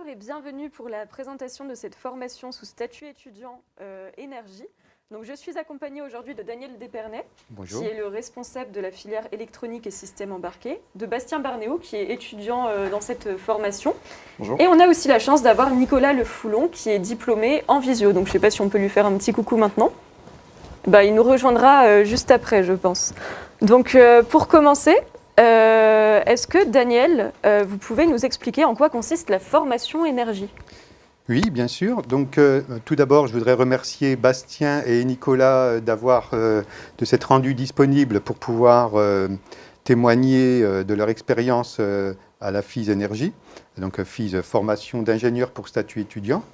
Bonjour et bienvenue pour la présentation de cette formation sous statut étudiant euh, énergie. Donc, je suis accompagnée aujourd'hui de Daniel Despernay, qui est le responsable de la filière électronique et systèmes embarqués, de Bastien Barnéo, qui est étudiant euh, dans cette formation. Bonjour. Et on a aussi la chance d'avoir Nicolas Le Foulon, qui est diplômé en visio. Donc, je ne sais pas si on peut lui faire un petit coucou maintenant. Bah, il nous rejoindra euh, juste après, je pense. Donc, pour commencer, euh, est-ce que, Daniel, euh, vous pouvez nous expliquer en quoi consiste la formation énergie? Oui, bien sûr. Donc, euh, tout d'abord, je voudrais remercier Bastien et Nicolas d'avoir de s'être rendus disponibles pour pouvoir témoigner de leur expérience à la FIS Énergie, donc FIS Formation d'ingénieurs pour statut étudiant.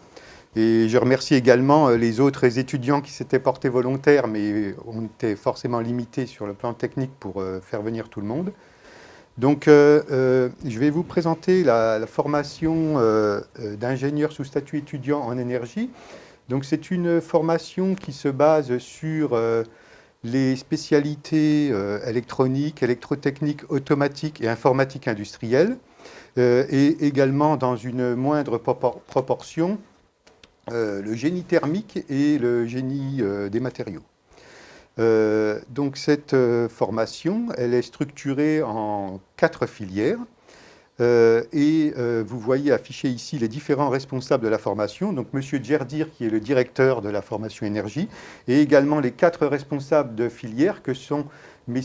Et je remercie également les autres étudiants qui s'étaient portés volontaires, mais on était forcément limité sur le plan technique pour faire venir tout le monde. Donc, euh, euh, je vais vous présenter la, formation euh, d'ingénieur sous statut étudiant en énergie. Donc, c'est une formation qui se base sur les spécialités électroniques, électrotechniques, automatiques et informatique industrielle, et également dans une moindre proportion, le génie thermique et le génie des matériaux. Euh, donc cette euh, formation, elle est structurée en quatre filières. Euh, et vous voyez afficher ici les différents responsables de la formation. Donc M. Djerdir, qui est le directeur de la formation énergie, et également les quatre responsables de filière que sont M.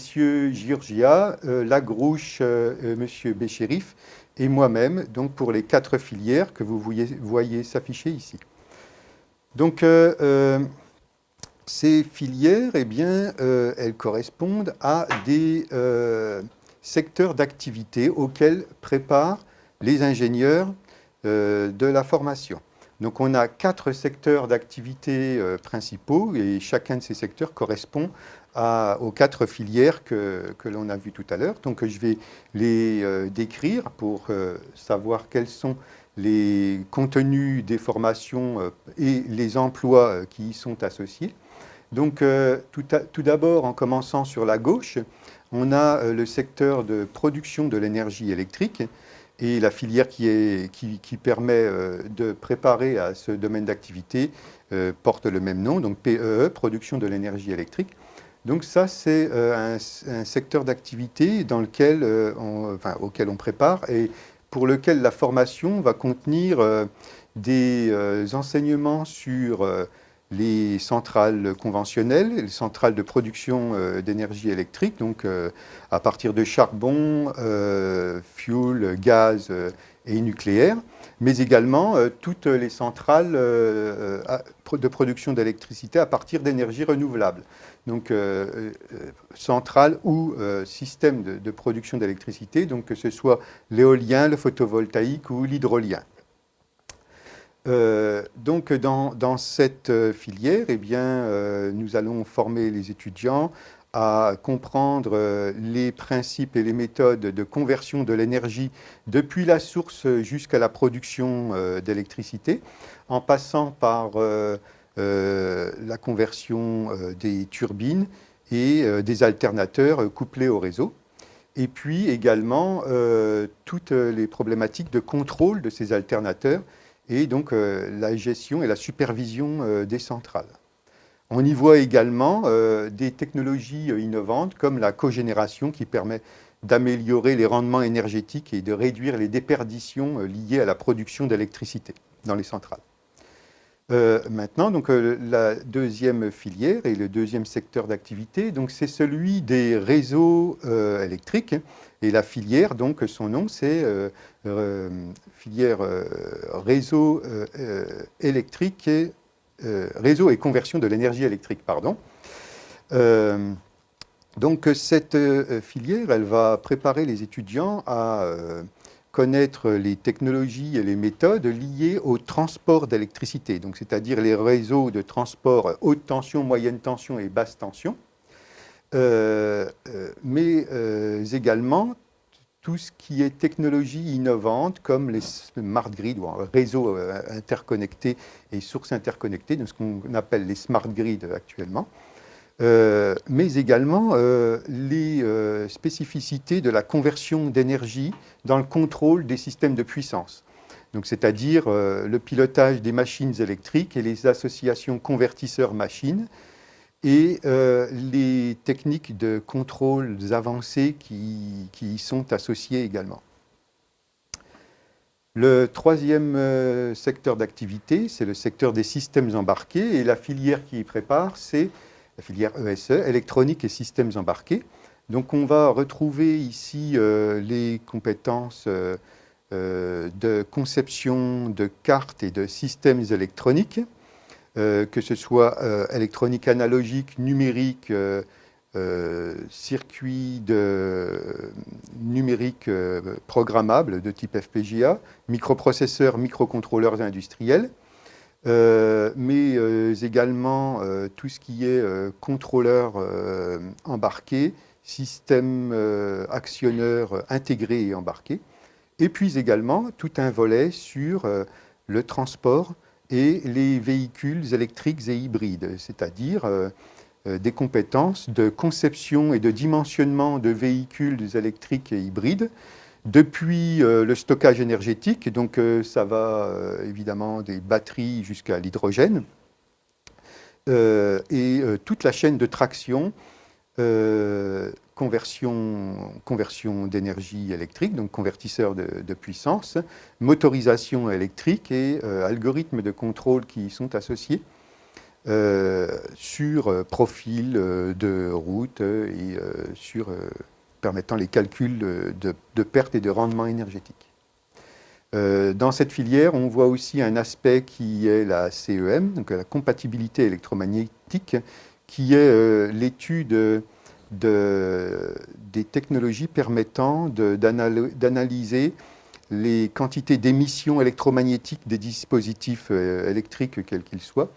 Giorgia, Lagrouche, M. Béchérif et moi-même, donc pour les quatre filières que vous voyez, voyez s'afficher ici. Donc, ces filières, eh bien, euh, elles correspondent à des euh, secteurs d'activité auxquels préparent les ingénieurs euh, de la formation. Donc on a quatre secteurs d'activité principaux et chacun de ces secteurs correspond aux quatre filières que, que l'on a vues tout à l'heure. Donc je vais les décrire pour savoir quels sont les contenus des formations et les emplois qui y sont associés. Donc, euh, tout, d'abord, en commençant sur la gauche, on a euh, le secteur de production de l'énergie électrique et la filière qui, permet euh, de préparer à ce domaine d'activité porte le même nom, donc PEE, e, production de l'énergie électrique. Donc ça, c'est un, secteur d'activité auquel on prépare et pour lequel la formation va contenir des enseignements sur les centrales conventionnelles, les centrales de production euh, d'énergie électrique, donc euh, à partir de charbon, euh, fuel, gaz et nucléaire, mais également toutes les centrales de production d'électricité à partir d'énergie renouvelable. Donc centrales ou système de, de production d'électricité, donc que ce soit l'éolien, le photovoltaïque ou l'hydrolien. Euh, donc dans, cette euh, filière, eh euh, nous allons former les étudiants à comprendre les principes et les méthodes de conversion de l'énergie depuis la source jusqu'à la production d'électricité, en passant par la conversion des turbines et des alternateurs couplés au réseau. Et puis également toutes les problématiques de contrôle de ces alternateurs et donc euh, la gestion et la supervision euh, des centrales. On y voit également euh, des technologies innovantes comme la cogénération qui permet d'améliorer les rendements énergétiques et de réduire les déperditions liées à la production d'électricité dans les centrales. Maintenant, donc, la deuxième filière et le deuxième secteur d'activité, c'est celui des réseaux électriques. Et la filière, donc, son nom, c'est euh, filière euh, réseau euh, électrique et réseau et conversion de l'énergie électrique, pardon. donc cette filière, elle va préparer les étudiants à connaître les technologies et les méthodes liées au transport d'électricité, c'est-à-dire les réseaux de transport haute tension, moyenne tension et basse tension, mais également tout ce qui est technologie innovante comme les smart grids ou réseaux euh, interconnectés et sources interconnectées, ce qu'on appelle les smart grids actuellement, euh, mais également euh, les spécificités de la conversion d'énergie dans le contrôle des systèmes de puissance. c'est-à-dire le pilotage des machines électriques et les associations convertisseurs-machines, et les techniques de contrôle avancées qui, qui y sont associées également. Le troisième euh, secteur d'activité, c'est le secteur des systèmes embarqués et la filière qui y prépare, c'est la filière ESE, e, électronique et systèmes embarqués. Donc on va retrouver ici euh, les compétences euh, de conception de cartes et de systèmes électroniques, que ce soit électronique analogique, numérique, euh, circuits de, numériques euh, programmables de type FPGA, microprocesseurs, microcontrôleurs industriels, euh, mais également tout ce qui est contrôleur embarqué, système actionneur intégré et embarqué, et puis également tout un volet sur le transport et les véhicules électriques et hybrides, c'est-à-dire euh, des compétences de conception et de dimensionnement de véhicules électriques et hybrides, depuis euh, le stockage énergétique, donc euh, ça va évidemment des batteries jusqu'à l'hydrogène, et toute la chaîne de traction, conversion, conversion d'énergie électrique, donc convertisseur de, de, puissance, motorisation électrique et algorithmes de contrôle qui y sont associés. Euh, sur euh, profil euh, de route et sur permettant les calculs de, perte et de rendement énergétique. dans cette filière, on voit aussi un aspect qui est la CEM, donc la compatibilité électromagnétique, qui est l'étude des technologies permettant d'analyser les quantités d'émissions électromagnétiques des dispositifs électriques, quels qu'ils soient,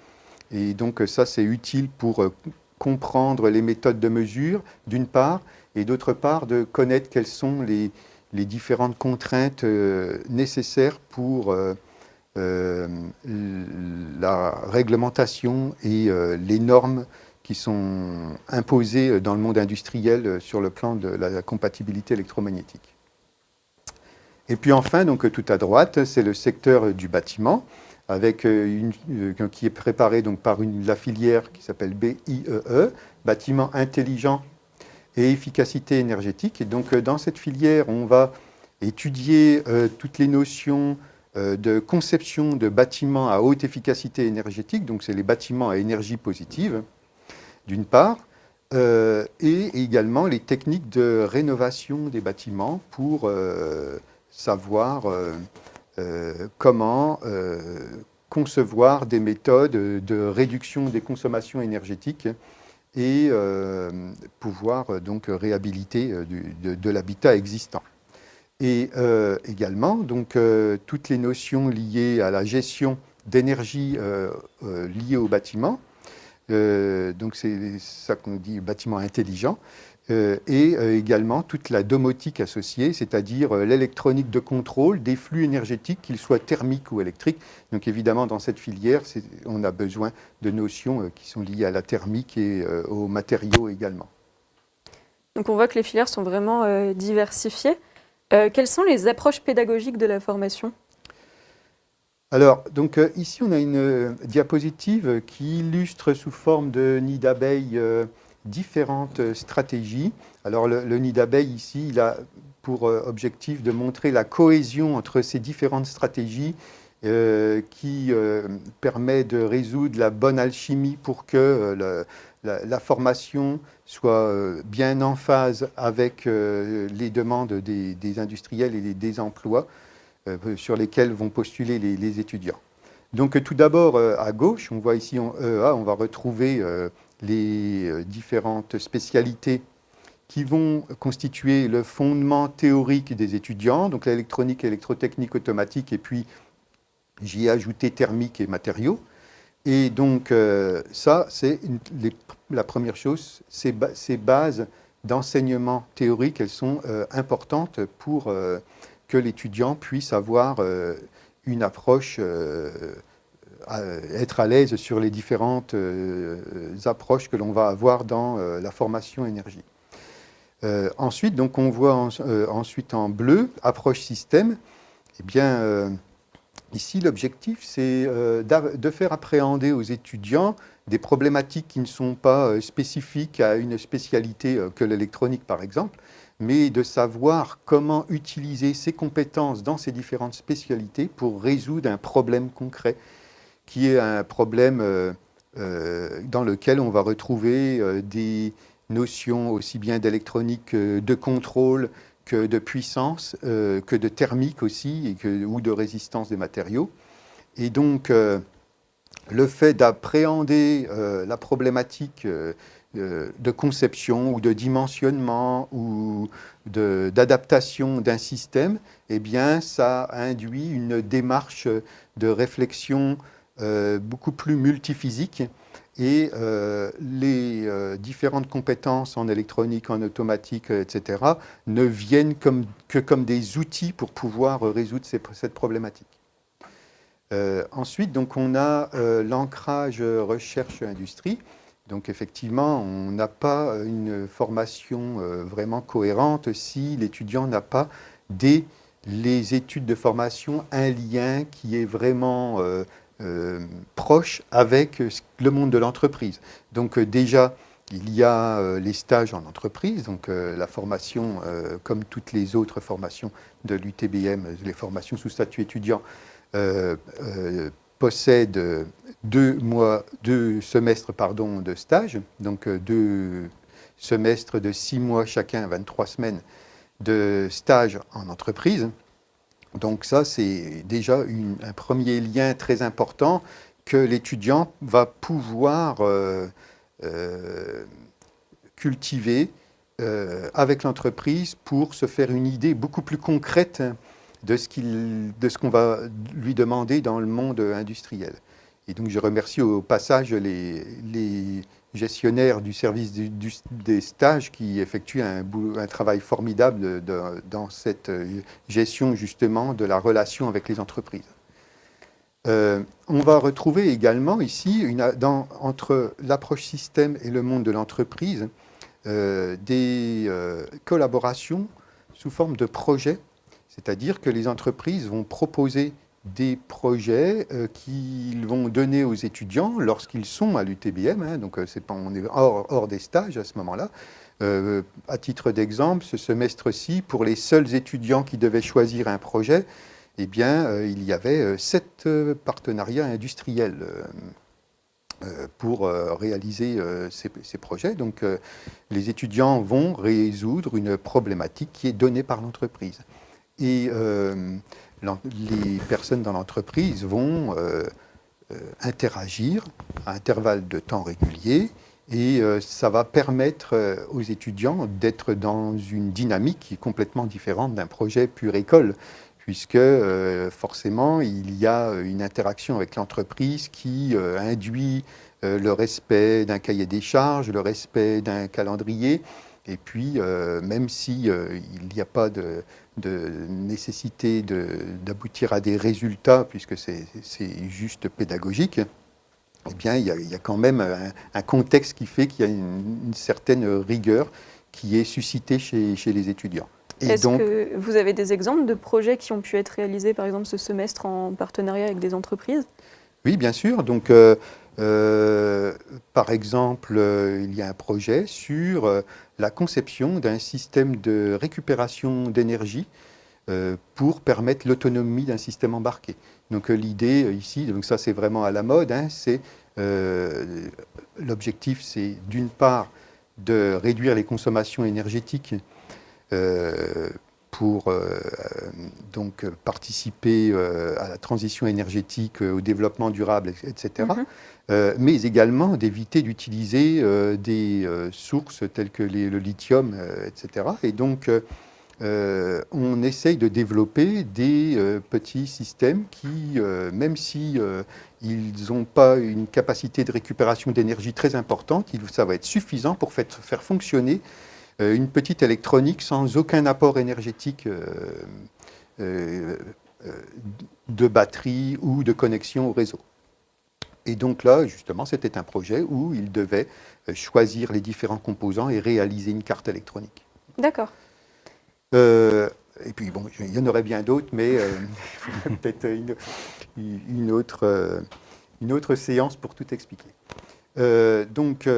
et donc ça, c'est utile pour euh, comprendre les méthodes de mesure, d'une part, et d'autre part, de connaître quelles sont les, différentes contraintes euh, nécessaires pour euh, la réglementation et les normes qui sont imposées dans le monde industriel sur le plan de la compatibilité électromagnétique. Et puis enfin, donc tout à droite, c'est le secteur du bâtiment avec euh, euh, qui est préparé donc par la filière qui s'appelle BIEE, e, bâtiment intelligent et efficacité énergétique. Et donc euh, dans cette filière, on va étudier toutes les notions de conception de bâtiments à haute efficacité énergétique, donc c'est les bâtiments à énergie positive, d'une part, et également les techniques de rénovation des bâtiments pour savoir comment euh, concevoir des méthodes de réduction des consommations énergétiques et euh, pouvoir donc réhabiliter de, l'habitat existant. Et également, donc, toutes les notions liées à la gestion d'énergie liées au bâtiment, donc c'est ça qu'on dit bâtiment intelligent, euh, et euh, également toute la domotique associée, c'est-à-dire euh, l'électronique de contrôle des flux énergétiques, qu'ils soient thermiques ou électriques. Donc évidemment, dans cette filière, on a besoin de notions qui sont liées à la thermique et aux matériaux également. Donc on voit que les filières sont vraiment diversifiées. quelles sont les approches pédagogiques de la formation? Alors, donc ici, on a une diapositive qui illustre sous forme de nid d'abeille différentes stratégies. Alors le, nid d'abeille ici, il a pour euh, objectif de montrer la cohésion entre ces différentes stratégies euh, qui euh, permet de résoudre la bonne alchimie pour que la, formation soit bien en phase avec les demandes des, industriels et des emplois sur lesquels vont postuler les, les étudiants. Donc tout d'abord, à gauche, on voit ici en EA, on va retrouver les euh, différentes spécialités qui vont constituer le fondement théorique des étudiants, donc l'électronique, électrotechnique, automatique, et puis j'y ai ajouté thermique et matériaux. Et donc euh, ça, c'est la première chose, ces, bases d'enseignement théorique, elles sont euh, importantes pour que l'étudiant puisse avoir une approche être à l'aise sur les différentes euh, approches que l'on va avoir dans euh, la formation énergie. Euh, ensuite, donc on voit ensuite en bleu, approche système, eh bien, Ici, l'objectif, c'est de faire appréhender aux étudiants des problématiques qui ne sont pas spécifiques à une spécialité que l'électronique, par exemple, mais de savoir comment utiliser ces compétences dans ces différentes spécialités pour résoudre un problème concret, qui est un problème euh, euh, dans lequel on va retrouver euh, des notions aussi bien d'électronique, de contrôle, que de puissance, que de thermique aussi, et que, ou de résistance des matériaux. Et donc, le fait d'appréhender la problématique de conception ou de dimensionnement ou d'adaptation d'un système, eh bien, ça induit une démarche de réflexion beaucoup plus multiphysique et euh, les différentes compétences en électronique, en automatique, etc., ne viennent que comme des outils pour pouvoir résoudre cette problématique. ensuite, donc, on a l'ancrage recherche-industrie. Donc effectivement, on n'a pas une formation euh, vraiment cohérente si l'étudiant n'a pas dès les études de formation un lien qui est vraiment euh, euh, proche avec le monde de l'entreprise. Donc déjà, il y a les stages en entreprise, donc la formation, comme toutes les autres formations de l'UTBM, les formations sous statut étudiant, possède deux, mois, deux semestres de stage, donc euh, deux semestres de six mois chacun, 23 semaines de stage en entreprise. Donc ça, c'est déjà un premier lien très important que l'étudiant va pouvoir euh, euh, cultiver avec l'entreprise pour se faire une idée beaucoup plus concrète de ce qu'on va lui demander dans le monde industriel. Et donc je remercie au passage les, gestionnaires du service des stages qui effectuent un, travail formidable dans cette gestion justement de la relation avec les entreprises. Euh, on va retrouver également ici, entre l'approche système et le monde de l'entreprise, euh, des euh, collaborations sous forme de projets c'est-à-dire que les entreprises vont proposer des projets euh, qu'ils vont donner aux étudiants lorsqu'ils sont à l'UTBM, hein, donc euh, pas, on est hors, des stages à ce moment-là. Euh, à titre d'exemple, ce semestre-ci, pour les seuls étudiants qui devaient choisir un projet, eh bien, il y avait sept partenariats industriels pour réaliser ces, projets. Donc, les étudiants vont résoudre une problématique qui est donnée par l'entreprise euh, les personnes dans l'entreprise vont euh, euh, interagir à intervalles de temps réguliers et ça va permettre aux étudiants d'être dans une dynamique qui est complètement différente d'un projet pure école, puisque forcément il y a une interaction avec l'entreprise qui induit le respect d'un cahier des charges, le respect d'un calendrier, et puis même s'il il n'y a pas de de nécessité d'aboutir à des résultats, puisque c'est juste pédagogique, eh bien, il y, a, quand même un, contexte qui fait qu'il y a une, certaine rigueur qui est suscitée chez, les étudiants. Est-ce que vous avez des exemples de projets qui ont pu être réalisés, par exemple, ce semestre en partenariat avec des entreprises? Oui, bien sûr. Donc, euh, euh, par exemple, euh, il y a un projet sur la conception d'un système de récupération d'énergie pour permettre l'autonomie d'un système embarqué. Donc l'idée ici, donc ça c'est vraiment à la mode, hein, c'est l'objectif c'est d'une part de réduire les consommations énergétiques pour euh, donc participer euh, à la transition énergétique, euh, au développement durable, etc. Mhm. mais également d'éviter d'utiliser des sources telles que le lithium, etc. Et donc, on essaye de développer des petits systèmes qui, même si ils n'ont pas une capacité de récupération d'énergie très importante, ça va être suffisant pour faire fonctionner euh, une petite électronique sans aucun apport énergétique euh, euh, de batterie ou de connexion au réseau. Et donc là, justement, c'était un projet où il devait choisir les différents composants et réaliser une carte électronique. D'accord. et puis, bon, il y en aurait bien d'autres, mais peut-être une, une, autre, une autre séance pour tout expliquer. donc,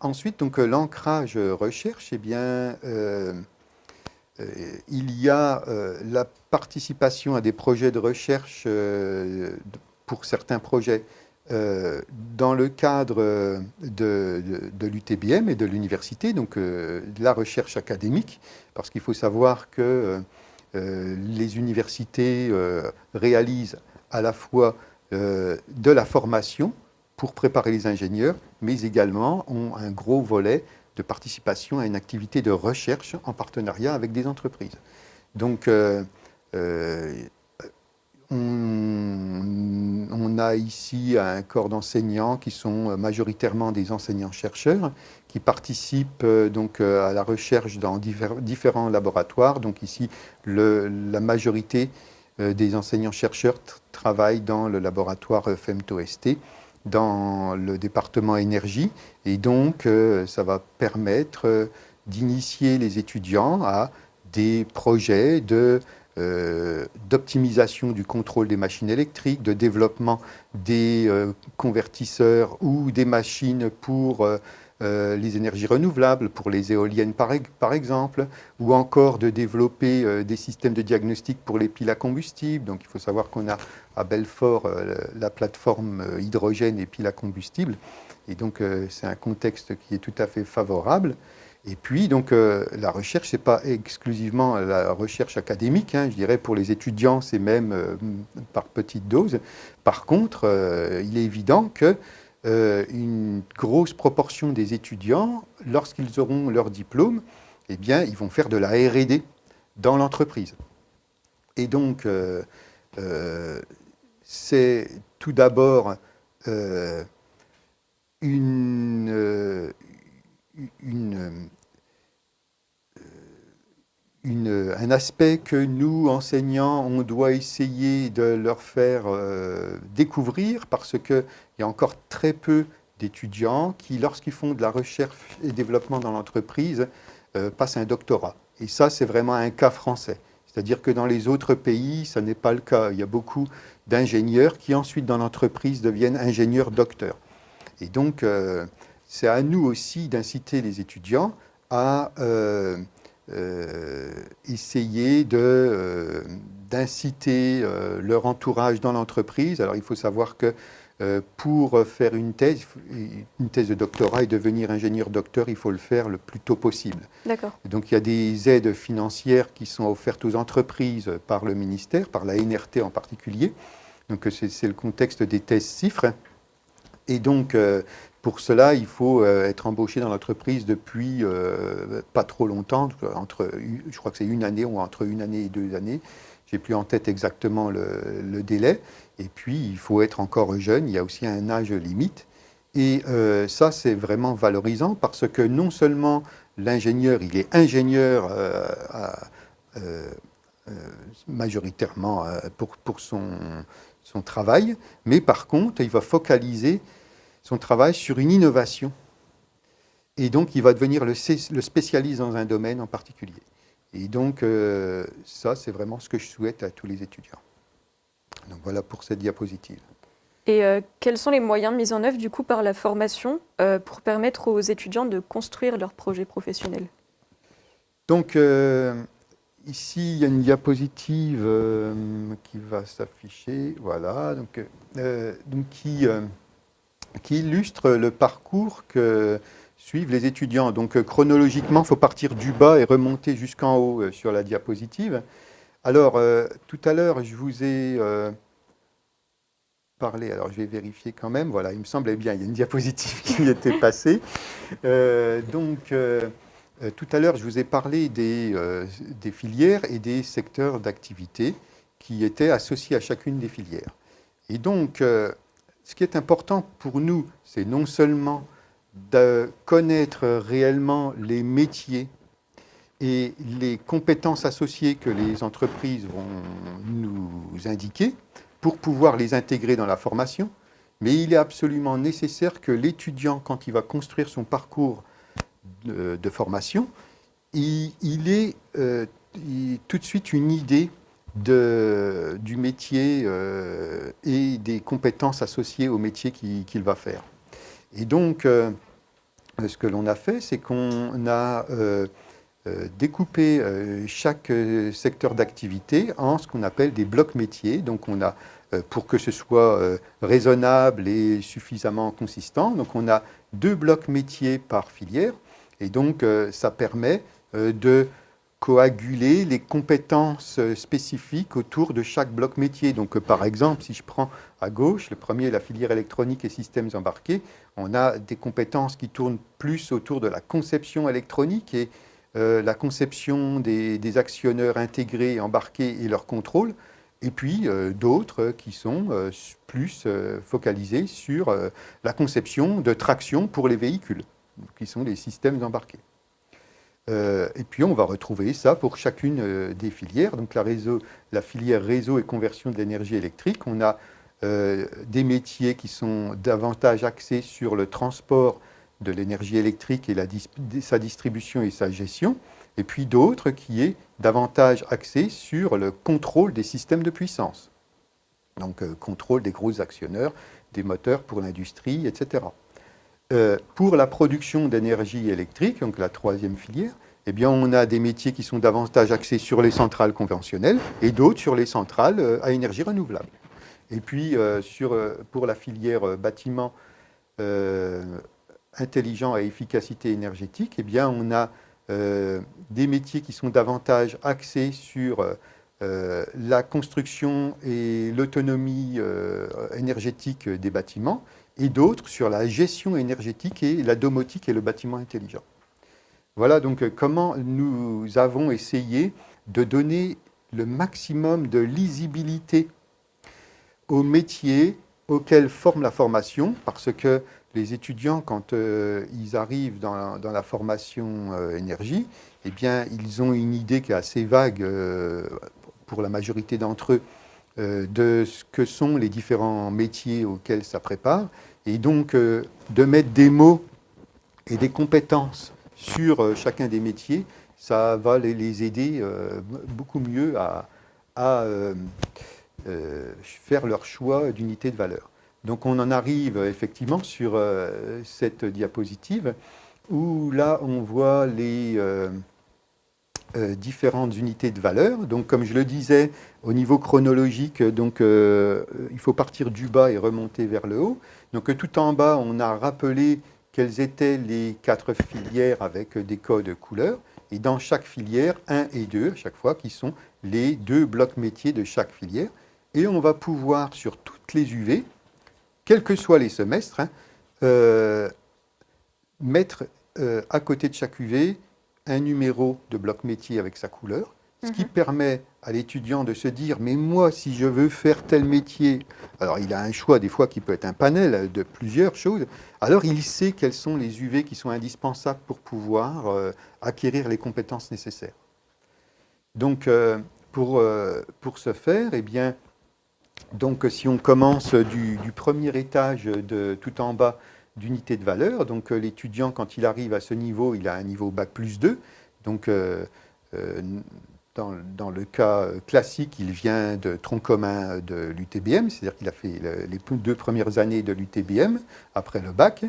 ensuite, donc l'ancrage recherche, eh bien, il y a la participation à des projets de recherche pour certains projets euh, dans le cadre euh, de, de, l'UTBM et de l'université, donc euh, de la recherche académique, parce qu'il faut savoir que les universités réalisent à la fois de la formation pour préparer les ingénieurs, mais également ont un gros volet de participation à une activité de recherche en partenariat avec des entreprises. Donc, on, a ici un corps d'enseignants qui sont majoritairement des enseignants-chercheurs qui participent euh, donc euh, à la recherche dans différents laboratoires. Donc ici, la majorité euh, des enseignants-chercheurs travaillent dans le laboratoire FEMTO-ST dans le département énergie et donc ça va permettre d'initier les étudiants à des projets euh, d'optimisation du contrôle des machines électriques, de développement des euh, convertisseurs ou des machines pour euh, les énergies renouvelables, pour les éoliennes par, par exemple, ou encore de développer des systèmes de diagnostic pour les piles à combustible. Donc il faut savoir qu'on a à Belfort la plateforme hydrogène et piles à combustible. Et donc c'est un contexte qui est tout à fait favorable. Et puis, donc, euh, la recherche, ce n'est pas exclusivement la recherche académique. Hein, je dirais pour les étudiants, c'est même euh, par petite dose. Par contre, euh, il est évident que une grosse proportion des étudiants, lorsqu'ils auront leur diplôme, eh bien, ils vont faire de la R&D dans l'entreprise. Et donc, c'est tout d'abord une une, une, un aspect que nous, enseignants, on doit essayer de leur faire euh, découvrir parce qu'il y a encore très peu d'étudiants qui, lorsqu'ils font de la recherche et développement dans l'entreprise, euh, passent un doctorat. Et ça, c'est vraiment un cas français. C'est-à-dire que dans les autres pays, ça n'est pas le cas. Il y a beaucoup d'ingénieurs qui ensuite, dans l'entreprise, deviennent ingénieurs-docteurs. Et donc, euh, c'est à nous aussi d'inciter les étudiants à euh, euh, essayer euh, d'inciter leur entourage dans l'entreprise. Alors il faut savoir que pour faire une thèse, une thèse de doctorat et devenir ingénieur-docteur, il faut le faire le plus tôt possible. D'accord. Donc il y a des aides financières qui sont offertes aux entreprises par le ministère, par la NRT en particulier. Donc c'est le contexte des thèses CIFRE. Et donc, pour cela, il faut euh, être embauché dans l'entreprise depuis euh, pas trop longtemps, entre, je crois que c'est une année ou entre une année et deux années. J'ai plus en tête exactement le, délai. Et puis, il faut être encore jeune. Il y a aussi un âge limite. Et euh, ça, c'est vraiment valorisant parce que non seulement l'ingénieur, il est ingénieur majoritairement pour, son, travail, mais par contre, il va focaliser son travail sur une innovation. Et donc, il va devenir le, spécialiste dans un domaine en particulier. Et donc, euh, ça, c'est vraiment ce que je souhaite à tous les étudiants. Donc, voilà pour cette diapositive. Et euh, quels sont les moyens mis en œuvre, du coup, par la formation euh, pour permettre aux étudiants de construire leur projet professionnel Donc, ici, il y a une diapositive qui va s'afficher, voilà, donc, donc qui qui illustre le parcours que suivent les étudiants. Donc euh, chronologiquement, il faut partir du bas et remonter jusqu'en haut euh, sur la diapositive. Alors, euh, tout à l'heure, je vous ai parlé, alors je vais vérifier quand même, voilà, il me semblait bien, il y a une diapositive qui était passée. donc, tout à l'heure, je vous ai parlé des filières et des secteurs d'activité qui étaient associés à chacune des filières. Et donc, ce qui est important pour nous, c'est non seulement de connaître réellement les métiers et les compétences associées que les entreprises vont nous indiquer pour pouvoir les intégrer dans la formation, mais il est absolument nécessaire que l'étudiant, quand il va construire son parcours de, formation, il, ait euh, tout de suite une idée du métier euh, et des compétences associées au métier qu'il va faire. Et donc, euh, ce que l'on a fait, c'est qu'on a euh, découpé chaque secteur d'activité en ce qu'on appelle des blocs métiers. Donc, on a, pour que ce soit raisonnable et suffisamment consistant, donc on a deux blocs métiers par filière. Et donc, ça permet de coaguler les compétences euh, spécifiques autour de chaque bloc métier. Donc, euh, par exemple, si je prends à gauche, le premier, la filière électronique et systèmes embarqués, on a des compétences qui tournent plus autour de la conception électronique et euh, la conception des, actionneurs intégrés, embarqués et leur contrôle, et puis d'autres qui sont plus focalisés sur la conception de traction pour les véhicules, qui sont les systèmes embarqués. Euh, et puis on va retrouver ça pour chacune euh, des filières. Donc la, filière réseau et conversion de l'énergie électrique, on a euh, des métiers qui sont davantage axés sur le transport de l'énergie électrique et sa distribution et sa gestion, et puis d'autres qui est davantage axés sur le contrôle des systèmes de puissance. Donc contrôle des gros actionneurs, des moteurs pour l'industrie, etc. Euh, pour la production d'énergie électrique, donc la troisième filière, eh bien, on a des métiers qui sont davantage axés sur les centrales conventionnelles et d'autres sur les centrales euh, à énergie renouvelable. Et puis, euh, pour la filière bâtiment intelligent à efficacité énergétique, eh bien, on a des métiers qui sont davantage axés sur la construction et l'autonomie énergétique des bâtiments et d'autres sur la gestion énergétique et la domotique et le bâtiment intelligent. Voilà donc euh, comment nous avons essayé de donner le maximum de lisibilité aux métiers auxquels forme la formation, parce que les étudiants, quand euh, ils arrivent dans la, formation euh, énergie, eh bien, ils ont une idée qui est assez vague pour la majorité d'entre eux de ce que sont les différents métiers auxquels ça prépare. Et donc, euh, de mettre des mots et des compétences sur euh, chacun des métiers, ça va les, aider euh, beaucoup mieux à, faire leur choix d'unité de valeur. Donc on en arrive effectivement sur cette diapositive où là on voit les différentes unités de valeur. Donc comme je le disais, au niveau chronologique, donc, il faut partir du bas et remonter vers le haut. Donc tout en bas, on a rappelé quelles étaient les quatre filières avec des codes couleurs. Et dans chaque filière, 1 et 2, à chaque fois, qui sont les deux blocs métiers de chaque filière. Et on va pouvoir, sur toutes les UV, quels que soient les semestres, hein, euh, mettre euh, à côté de chaque UV un numéro de bloc métier avec sa couleur, ce qui mhm. permet à l'étudiant de se dire, mais moi, si je veux faire tel métier, alors il a un choix des fois qui peut être un panel de plusieurs choses, alors il sait quels sont les UV qui sont indispensables pour pouvoir euh, acquérir les compétences nécessaires. Donc, euh, pour, euh, pour ce faire, eh bien, donc, si on commence du, premier étage de tout en bas d'unité de valeur, donc l'étudiant, quand il arrive à ce niveau, il a un niveau Bac plus 2, donc dans, le cas classique, il vient de tronc commun de l'UTBM, c'est-à-dire qu'il a fait les deux premières années de l'UTBM après le bac.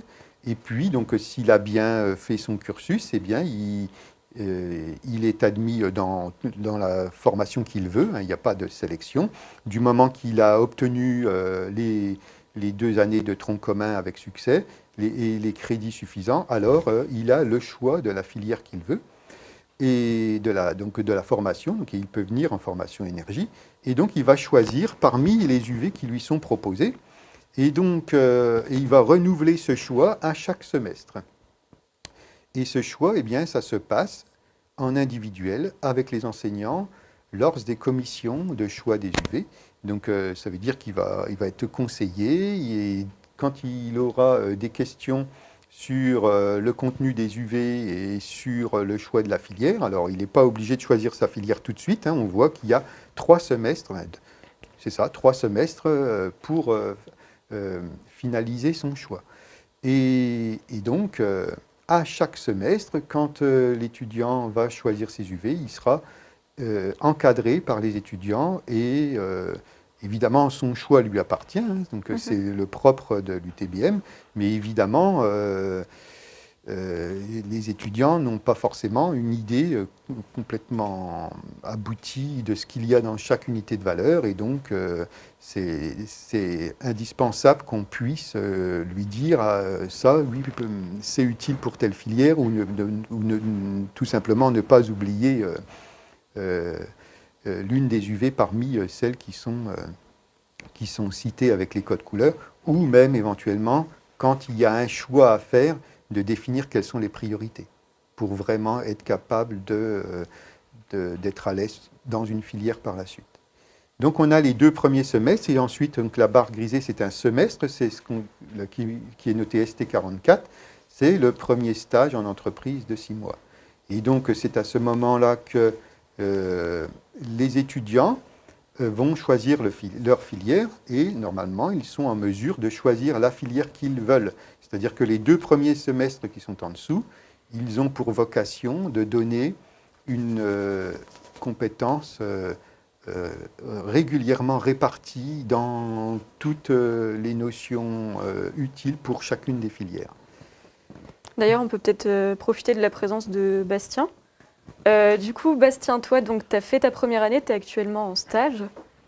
Et puis, donc, s'il a bien fait son cursus, eh bien, il, euh, est admis dans, la formation qu'il veut, hein, il n'y a pas de sélection. Du moment qu'il a obtenu euh, les, deux années de tronc commun avec succès et les crédits suffisants, alors euh, il a le choix de la filière qu'il veut et de la, donc de la formation, donc il peut venir en formation énergie, et donc il va choisir parmi les UV qui lui sont proposés, et donc euh, il va renouveler ce choix à chaque semestre. Et ce choix, eh bien, ça se passe en individuel avec les enseignants lors des commissions de choix des UV. Donc euh, ça veut dire qu'il va, il va être conseillé, et quand il aura euh, des questions sur euh, le contenu des UV et sur le choix de la filière. Alors, il n'est pas obligé de choisir sa filière tout de suite. Hein. On voit qu'il y a trois semestres, c'est ça, trois semestres pour finaliser son choix. Et, donc, à chaque semestre, quand l'étudiant va choisir ses UV, il sera euh, encadré par les étudiants et euh, évidemment son choix lui appartient, hein, donc Mhm. c'est le propre de l'UTBM, mais évidemment euh, euh, les étudiants n'ont pas forcément une idée euh, complètement aboutie de ce qu'il y a dans chaque unité de valeur. Et donc euh, c'est indispensable qu'on puisse euh, lui dire euh, ça, oui, euh, c'est utile pour telle filière ou, tout simplement ne pas oublier euh, euh, euh, l'une des UV parmi euh, celles qui sont, euh, qui sont citées avec les codes couleurs ou même éventuellement quand il y a un choix à faire de définir quelles sont les priorités pour vraiment être capable euh, d'être à l'aise dans une filière par la suite. Donc on a les deux premiers semestres et ensuite donc, la barre grisée c'est un semestre, c'est ce qui, est noté ST44, c'est le premier stage en entreprise de six mois. Et donc c'est à ce moment-là que euh, les étudiants vont choisir leur filière et normalement ils sont en mesure de choisir la filière qu'ils veulent. C'est-à-dire que les deux premiers semestres qui sont en dessous, ils ont pour vocation de donner une euh, compétence euh, euh, régulièrement répartie dans toutes euh, les notions euh, utiles pour chacune des filières. D'ailleurs, on peut peut-être euh, profiter de la présence de Bastien. Euh, du coup, Bastien, toi, donc, tu as fait ta première année, tu es actuellement en stage.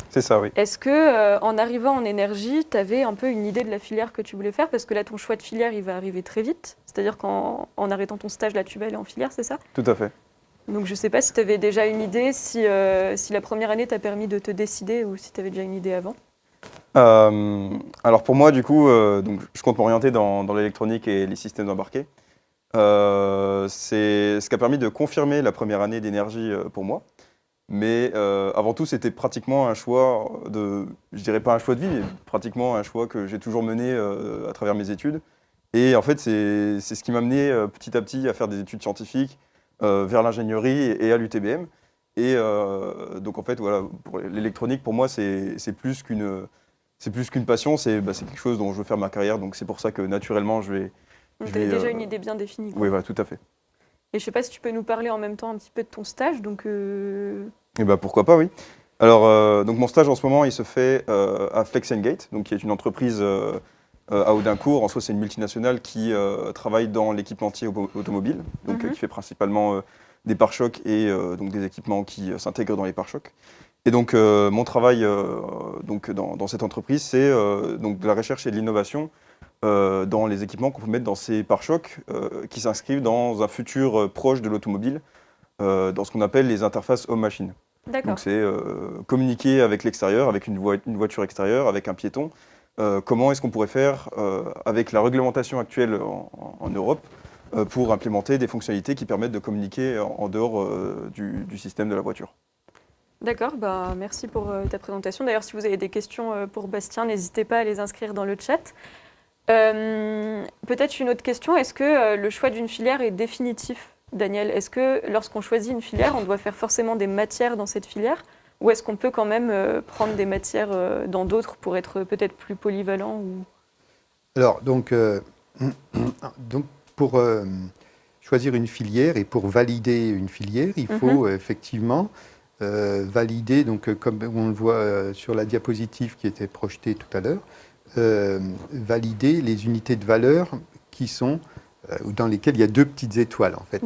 C'est ça, oui. Est-ce que, euh, en arrivant en énergie, tu avais un peu une idée de la filière que tu voulais faire? Parce que là, ton choix de filière, il va arriver très vite. C'est-à-dire qu'en en arrêtant ton stage, là, tu vas aller en filière, c'est ça? Tout à fait. Donc, je ne sais pas si tu avais déjà une idée, si, euh, si la première année t'a permis de te décider ou si tu avais déjà une idée avant. Alors pour moi, du coup, donc, je compte m'orienter dans, dans l'électronique et les systèmes embarqués. Euh, c'est ce qui a permis de confirmer la première année d'énergie euh, pour moi. Mais euh, avant tout, c'était pratiquement un choix de, je dirais pas un choix de vie, mais pratiquement un choix que j'ai toujours mené à travers mes études. Et en fait, c'est ce qui m'a amené petit à petit à faire des études scientifiques vers l'ingénierie et, à l'UTBM. Et donc en fait, voilà, l'électronique, pour moi, c'est plus qu'une c'est plus qu'une passion, c'est bah, quelque chose dont je veux faire ma carrière. Donc c'est pour ça que naturellement, je vais. Donc, tu avais vais, déjà euh, une idée bien définie. quoi. Oui, voilà, tout à fait. Et je sais pas si tu peux nous parler en même temps un petit peu de ton stage. Donc, euh, Et bah pourquoi pas, oui. Alors, euh, donc mon stage en ce moment, il se fait euh, à Flex Gate, donc qui est une entreprise euh, à Audincourt. En soi, c'est une multinationale qui travaille dans l'équipementier auto- automobile, donc Mhm. qui fait principalement des pare-chocs et donc des équipements qui s'intègrent dans les pare-chocs. Et donc euh, mon travail euh, donc dans, dans cette entreprise, c'est euh, donc de la recherche et de l'innovation dans les équipements qu'on peut mettre dans ces pare-chocs qui s'inscrivent dans un futur proche de l'automobile, dans ce qu'on appelle les interfaces homme-machine. D'accord. Donc c'est communiquer avec l'extérieur, avec une, voi- une voiture extérieure, avec un piéton. Comment est-ce qu'on pourrait faire avec la réglementation actuelle en, Europe pour implémenter des fonctionnalités qui permettent de communiquer en, en dehors du, du système de la voiture. D'accord, bah, merci pour euh, ta présentation. D'ailleurs, si vous avez des questions euh, pour Bastien, n'hésitez pas à les inscrire dans le chat. Euh, Peut-être une autre question, est-ce que le choix d'une filière est définitif, Daniel? Est-ce que lorsqu'on choisit une filière, on doit faire forcément des matières dans cette filière? Ou est-ce qu'on peut quand même prendre des matières dans d'autres pour être peut-être plus polyvalent ou... Alors, donc, donc pour choisir une filière et pour valider une filière, il faut euh, effectivement euh, valider, donc, euh, comme on le voit euh, sur la diapositive qui était projetée tout à l'heure, valider les unités de valeur qui sont, dans lesquelles il y a deux petites étoiles, en fait,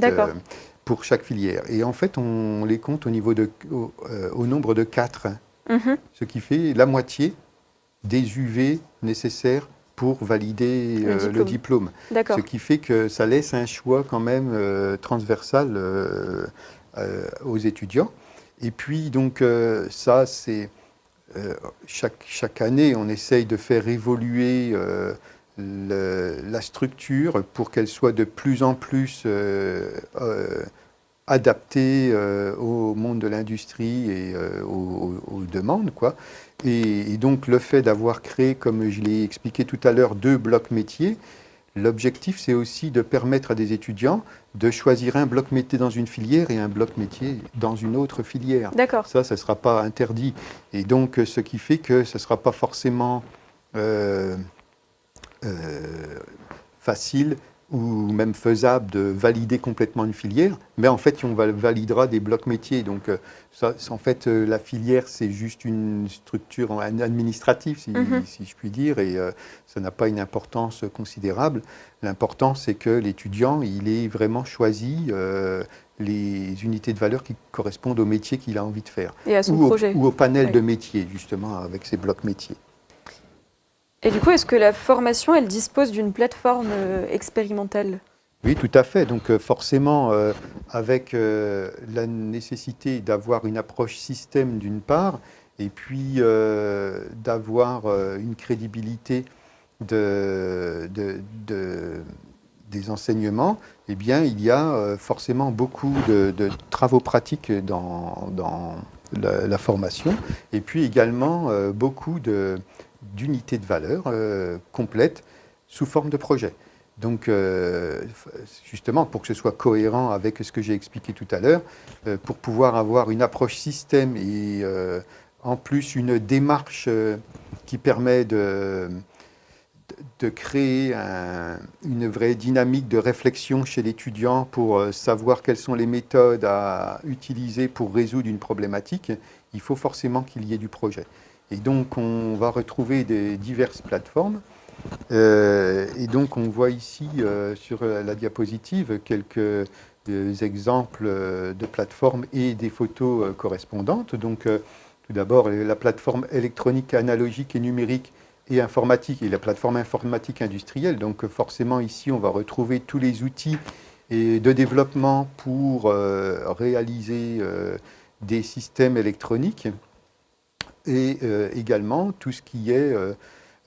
pour chaque filière. Et en fait, on les compte au, niveau de, au, euh, au nombre de quatre Mhm. ce qui fait la moitié des UV nécessaires pour valider Le euh, diplôme. le diplôme. D'accord. Ce qui fait que ça laisse un choix quand même euh, transversal aux étudiants. Et puis donc euh, ça, c'est euh, chaque, chaque année, on essaye de faire évoluer euh, la structure pour qu'elle soit de plus en plus adaptée au monde de l'industrie et aux, demandes. Quoi. Et donc le fait d'avoir créé, comme je l'ai expliqué tout à l'heure, deux blocs métiers, l'objectif c'est aussi de permettre à des étudiants de choisir un bloc métier dans une filière et un bloc métier dans une autre filière. D'accord. Ça, ça ne sera pas interdit. Et donc, euh, ce qui fait que ce ne sera pas forcément euh, euh, facile ou même faisable de valider complètement une filière, mais en fait, on validera des blocs métiers. Donc, euh, ça, en fait, euh, la filière, c'est juste une structure administrative, si, Mhm. si je puis dire, et euh, ça n'a pas une importance considérable. L'important, c'est que l'étudiant, il ait vraiment choisi euh, les unités de valeur qui correspondent au métier qu'il a envie de faire, Et à son ou au, projet. ou au panel Oui. de métiers, justement, avec ces blocs métiers. Et du coup, est-ce que la formation, elle dispose d'une plateforme euh, expérimentale? Oui, tout à fait. Donc euh, forcément, euh, avec la nécessité d'avoir une approche système d'une part, et puis d'avoir une crédibilité de, de- de- des enseignements, eh bien, il y a forcément beaucoup de, travaux pratiques dans, la, formation, et puis également beaucoup de- d'unités de valeur euh, complètes sous forme de projet. Donc, euh, justement, pour que ce soit cohérent avec ce que j'ai expliqué tout à l'heure, euh, pour pouvoir avoir une approche système et euh, en plus une démarche qui permet de, créer un- une vraie dynamique de réflexion chez l'étudiant pour savoir quelles sont les méthodes à utiliser pour résoudre une problématique, il faut forcément qu'il y ait du projet. Et donc, on va retrouver des diverses plateformes. Euh, et donc, on voit ici euh, sur la diapositive quelques euh, exemples de plateformes et des photos correspondantes. Donc, tout d'abord, la plateforme électronique analogique et numérique et informatique et la plateforme informatique industrielle. Donc, forcément, ici, on va retrouver tous les outils et de développement pour réaliser des systèmes électroniques et euh, également tout ce qui est euh,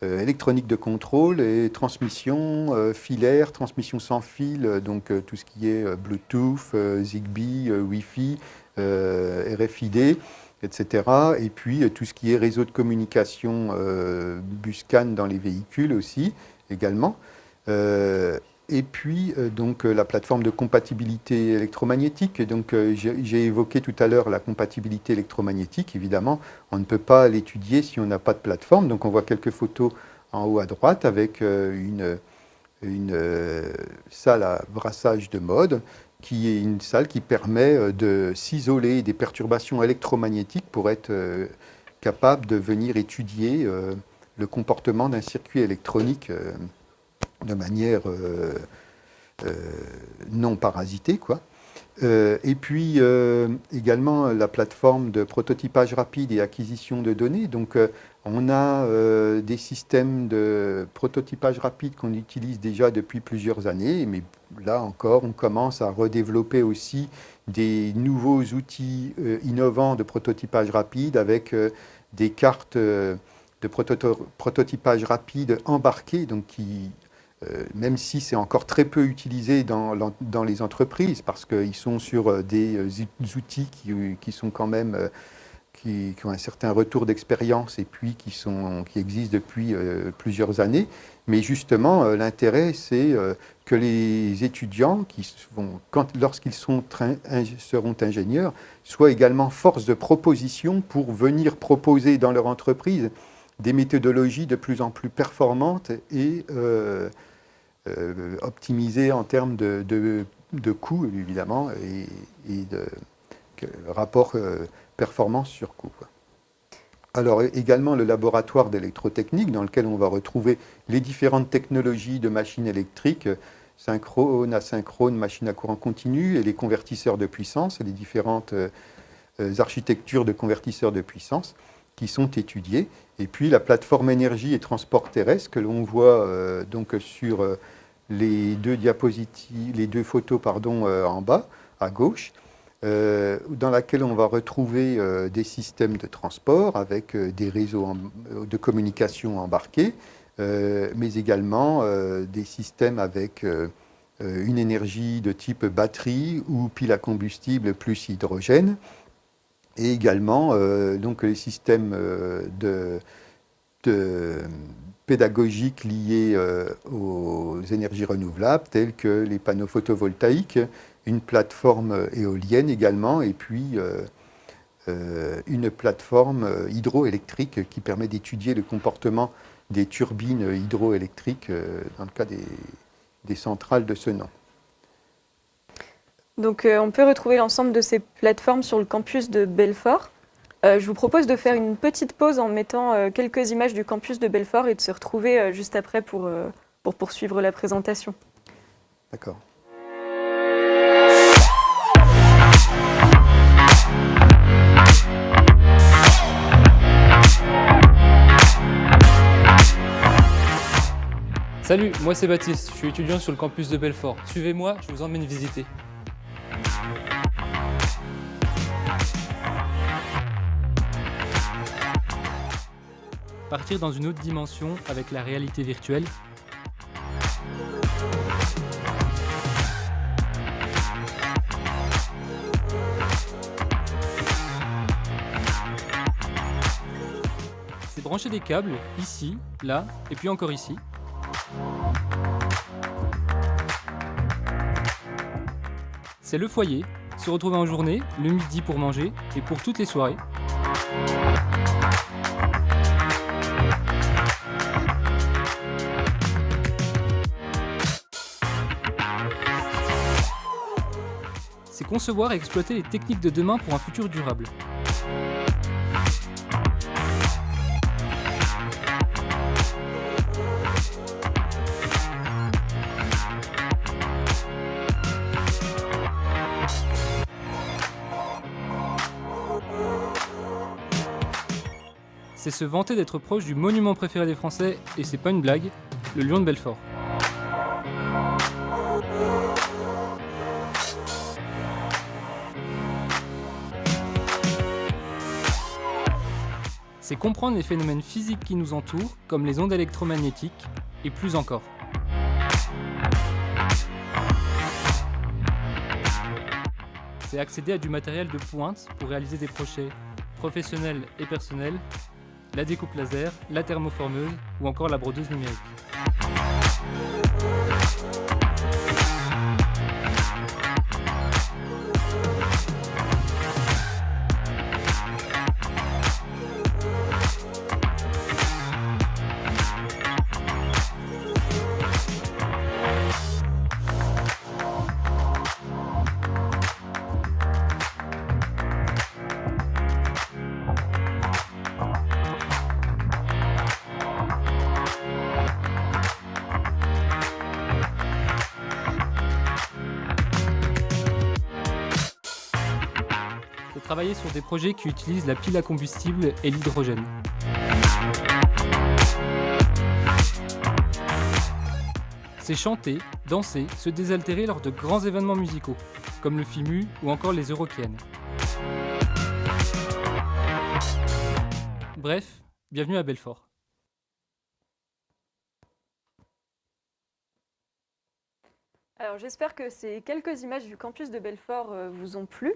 euh, électronique de contrôle et transmission filaire, transmission sans fil, donc tout ce qui est Bluetooth, Zigbee, Wi-Fi, RFID, etc. Et puis tout ce qui est réseau de communication Buscan dans les véhicules aussi, également. Et puis, euh, donc, euh, la plateforme de compatibilité électromagnétique. Euh, j'ai évoqué tout à l'heure la compatibilité électromagnétique. Évidemment, on ne peut pas l'étudier si on n'a pas de plateforme. Donc, on voit quelques photos en haut à droite avec une, une salle à brassage de mode qui est une salle qui permet de s'isoler des perturbations électromagnétiques pour être capable de venir étudier le comportement d'un circuit électronique de manière euh, euh, non parasitée. Quoi. Euh, et puis également la plateforme de prototypage rapide et acquisition de données. Donc on a des systèmes de prototypage rapide qu'on utilise déjà depuis plusieurs années, mais là encore on commence à redévelopper aussi des nouveaux outils innovants de prototypage rapide avec des cartes de prototypage rapide embarquées, donc qui même si c'est encore très peu utilisé dans, dans les entreprises, parce qu'ils sont sur euh, des euh, outils qui, qui sont quand même, euh, qui, ont un certain retour d'expérience et puis qui, sont, qui existent depuis euh, plusieurs années. Mais justement, euh, l'intérêt, c'est euh, que les étudiants, lorsqu'ils seront ingénieurs, soient également force de proposition pour venir proposer dans leur entreprise des méthodologies de plus en plus performantes et euh, optimisées en termes de, de, évidemment, et, de rapport euh, performance sur coût. Alors également le laboratoire d'électrotechnique dans lequel on va retrouver les différentes technologies de machines électriques, synchrone, asynchrone, machines à courant continu et les convertisseurs de puissance, et les différentes euh, architectures de convertisseurs de puissance qui sont étudiées. Et puis la plateforme énergie et transport terrestre que l'on voit euh, donc sur euh, les deux diapositives, les deux photos pardon, euh, en bas à gauche, dans laquelle on va retrouver des systèmes de transport avec des réseaux de communication embarqués, mais également des systèmes avec une énergie de type batterie ou pile à combustible plus hydrogène, et également euh, donc les systèmes euh, pédagogiques liés euh, aux énergies renouvelables, tels que les panneaux photovoltaïques, une plateforme éolienne également, et puis une plateforme hydroélectrique qui permet d'étudier le comportement des turbines hydroélectriques dans le cas des centrales de ce nom. Donc euh, on peut retrouver l'ensemble de ces plateformes sur le campus de Belfort. Euh, je vous propose de faire une petite pause en mettant euh, quelques images du campus de Belfort et de se retrouver euh, juste après pour, euh, pour poursuivre la présentation. D'accord. Salut, moi c'est Baptiste, je suis étudiant sur le campus de Belfort. Suivez-moi, je vous emmène visiter. Partir dans une autre dimension avec la réalité virtuelle. C'est brancher des câbles, ici, là, et puis encore ici. C'est le foyer, se retrouver en journée, le midi pour manger et pour toutes les soirées. C'est concevoir et exploiter les techniques de demain pour un futur durable. Se vanter d'être proche du monument préféré des Français, et c'est pas une blague, le lion de Belfort. C'est comprendre les phénomènes physiques qui nous entourent, comme les ondes électromagnétiques, et plus encore. C'est accéder à du matériel de pointe pour réaliser des projets professionnels et personnels, la découpe laser, la thermoformeuse ou encore la brodeuse numérique. Qui utilisent la pile à combustible et l'hydrogène. C'est chanter, danser, se désaltérer lors de grands événements musicaux, comme le FIMU ou encore les Eurokéennes. Bref, bienvenue à Belfort. Alors j'espère que ces quelques images du campus de Belfort euh, vous ont plu.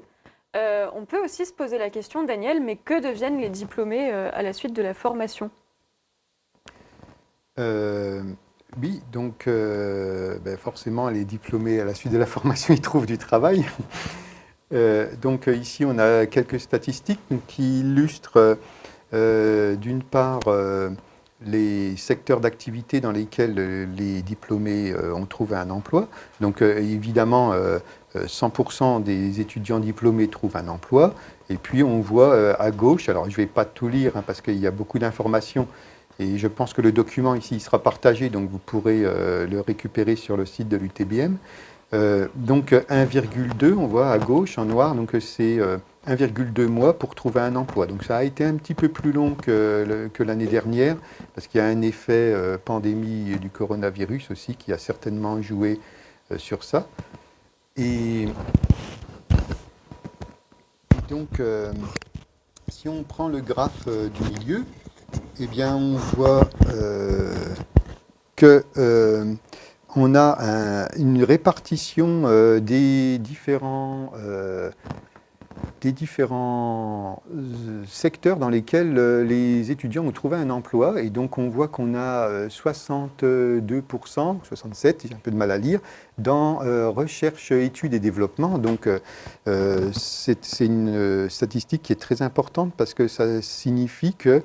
Euh, on peut aussi se poser la question, Daniel, mais que deviennent les diplômés euh, à la suite de la formation? Euh, oui, donc ben, forcément, les diplômés à la suite de la formation, ils trouvent du travail. Donc ici, on a quelques statistiques qui illustrent d'une part les secteurs d'activité dans lesquels les diplômés ont trouvé un emploi. Donc évidemment, 100% des étudiants diplômés trouvent un emploi. Et puis on voit euh, à gauche, alors je ne vais pas tout lire hein, parce qu'il y a beaucoup d'informations et je pense que le document ici sera partagé, donc vous pourrez euh, le récupérer sur le site de l'UTBM. Euh, donc 1,2, on voit à gauche en noir, donc c'est euh, 1,2 mois pour trouver un emploi. Donc ça a été un petit peu plus long que, l'année dernière, parce qu'il y a un effet euh, pandémie du coronavirus aussi qui a certainement joué euh, sur ça. Et donc, euh, si on prend le graphe euh, du milieu, eh bien, on voit euh, que on a un- une répartition des différents, des différents euh, secteurs dans lesquels euh, les étudiants ont trouvé un emploi. Et donc, on voit qu'on a euh, 62%, 67, j'ai un peu de mal à lire, dans euh, recherche, études et développement. Donc, euh, euh, c'est une euh, statistique qui est très importante parce que ça signifie que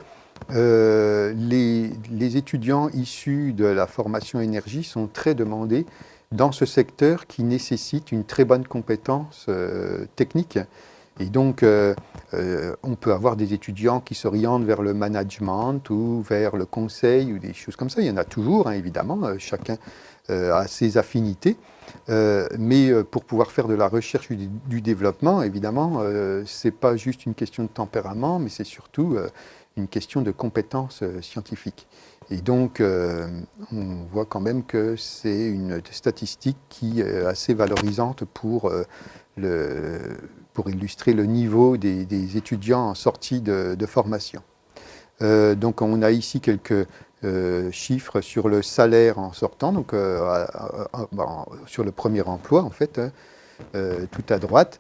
euh, les, les étudiants issus de la formation énergie sont très demandés dans ce secteur qui nécessite une très bonne compétence euh, technique. Et donc, euh, euh, on peut avoir des étudiants qui s'orientent vers le management ou vers le conseil ou des choses comme ça. Il y en a toujours, hein, évidemment, euh, chacun a ses affinités. Mais pour pouvoir faire de la recherche du, du développement, évidemment, ce n'est pas juste une question de tempérament, mais c'est surtout une question de compétences scientifiques. Et donc, on voit quand même que c'est une statistique qui est assez valorisante pour, le, pour illustrer le niveau des, étudiants en sortie de, formation. Euh, donc, on a ici quelques euh, chiffres sur le salaire en sortant, donc euh, sur le premier emploi, en fait, hein, tout à droite.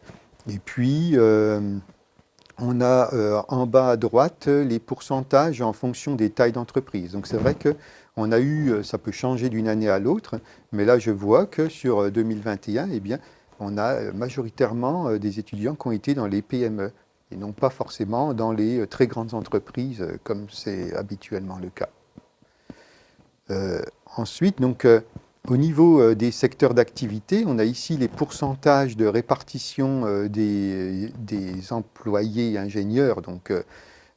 Et puis, on a en bas à droite les pourcentages en fonction des tailles d'entreprise. Donc c'est vrai que on a eu, ça peut changer d'une année à l'autre, mais là je vois que sur euh, 2021, eh bien, on a euh, majoritairement euh, des étudiants qui ont été dans les PME et non pas forcément dans les euh, très grandes entreprises comme c'est habituellement le cas. Ensuite, donc, au niveau des secteurs d'activité, on a ici les pourcentages de répartition des, employés ingénieurs, donc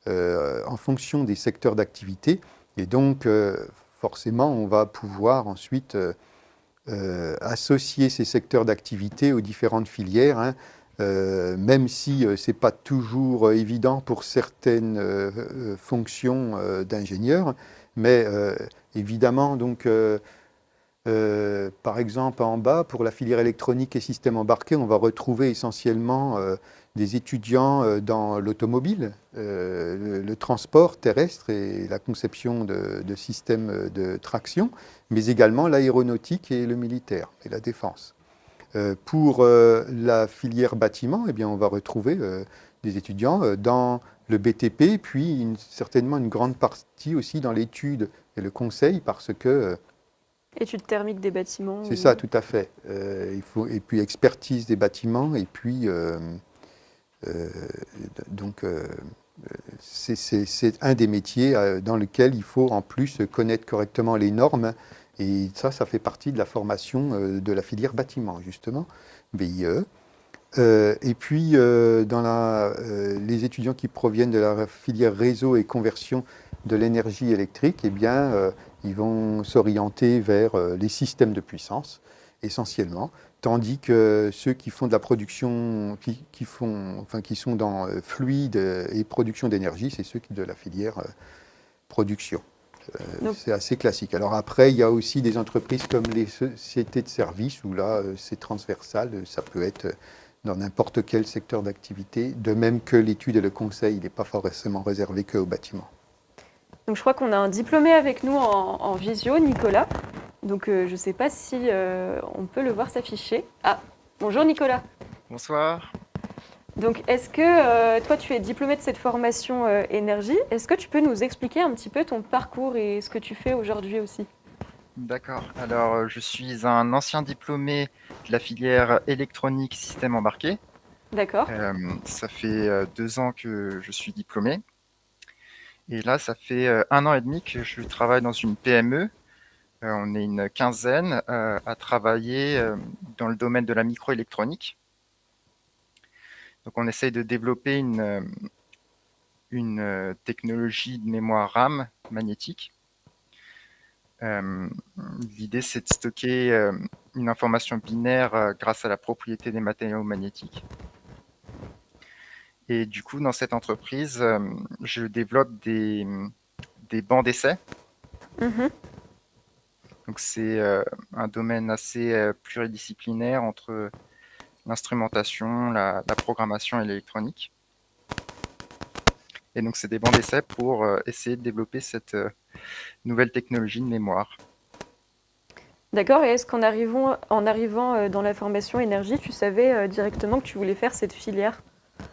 en fonction des secteurs d'activité. Et donc, forcément, on va pouvoir ensuite euh, euh, associer ces secteurs d'activité aux différentes filières, hein, euh, même si ce n'est pas toujours euh, évident pour certaines euh, euh, fonctions euh, d'ingénieurs. Mais euh, évidemment, donc, euh, euh, par exemple, en bas, pour la filière électronique et systèmes embarqués, on va retrouver essentiellement euh, des étudiants euh, dans l'automobile, euh, le, le transport terrestre et la conception de, de systèmes de traction, mais également l'aéronautique et le militaire et la défense. Euh, pour euh, la filière bâtiment, eh bien, on va retrouver euh, des étudiants euh, dans le BTP, puis une- certainement une grande partie aussi dans l'étude et le conseil, parce que euh, Études thermiques des bâtiments. c'est ou- ça, tout à fait. Euh, il faut, et puis expertise des bâtiments, et puis euh, euh, donc euh, c'est- un des métiers euh, dans lequel il faut en plus connaître correctement les normes, et ça, ça fait partie de la formation euh, de la filière bâtiment, justement, BIE. Euh, et puis, euh, dans euh, les étudiants qui proviennent de la filière réseau et conversion de l'énergie électrique, eh bien, euh, ils vont s'orienter vers euh, les systèmes de puissance, essentiellement, tandis que ceux qui font de la production, qui, qui font, enfin, qui sont dans euh, fluide et production d'énergie, c'est ceux qui de la filière euh, production. Euh, c'est assez classique. Alors après, il y a aussi des entreprises comme les sociétés de services, où là, euh, c'est transversal, euh, ça peut être euh, dans n'importe quel secteur d'activité, de même que l'étude et le conseil, il n'est pas forcément réservé qu'au bâtiment. Donc je crois qu'on a un diplômé avec nous en, en visio, Nicolas. Donc euh, je ne sais pas si euh, on peut le voir s'afficher. Ah, bonjour Nicolas. Bonsoir. Donc est-ce que euh, toi tu es diplômé de cette formation énergie? Est-ce que tu peux nous expliquer un petit peu ton parcours et ce que tu fais aujourd'hui aussi? D'accord. Alors, je suis un ancien diplômé de la filière électronique système embarqué. D'accord. Ça fait deux ans que je suis diplômé. Et là, ça fait euh, un an et demi que je travaille dans une PME. Euh, on est une quinzaine euh, à travailler dans le domaine de la microélectronique. Donc, on essaye de développer une, technologie de mémoire RAM magnétique. L'idée, c'est de stocker une information binaire grâce à la propriété des matériaux magnétiques. Et du coup, dans cette entreprise, euh, je développe des, des bancs d'essai. Mhm. Donc, c'est euh, un domaine assez euh, pluridisciplinaire entre l'instrumentation, la, la programmation et l'électronique. Et donc, c'est des bancs d'essai pour euh, essayer de développer cette euh, nouvelle technologie de mémoire. D'accord. Et est-ce qu'en arrivant, en arrivant euh, dans la formation énergie, tu savais directement que tu voulais faire cette filière?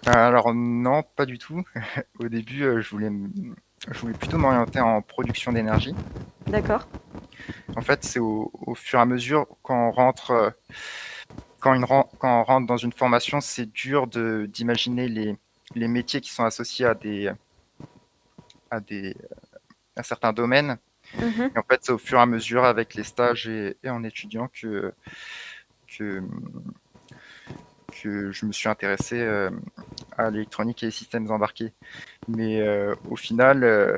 Alors non, pas du tout. Au début, euh, je voulais, m- je voulais plutôt m'orienter en production d'énergie. D'accord. En fait, c'est au, au fur et à mesure quand on rentre, euh, quand, une ren- quand on rentre dans une formation, c'est dur de d'imaginer les, les métiers qui sont associés à des, à, des, à certains domaines. Mhm. Et en fait, c'est au fur et à mesure, avec les stages et, et en étudiant, que, que, que je me suis intéressé euh, à l'électronique et les systèmes embarqués. Mais euh, au final, euh,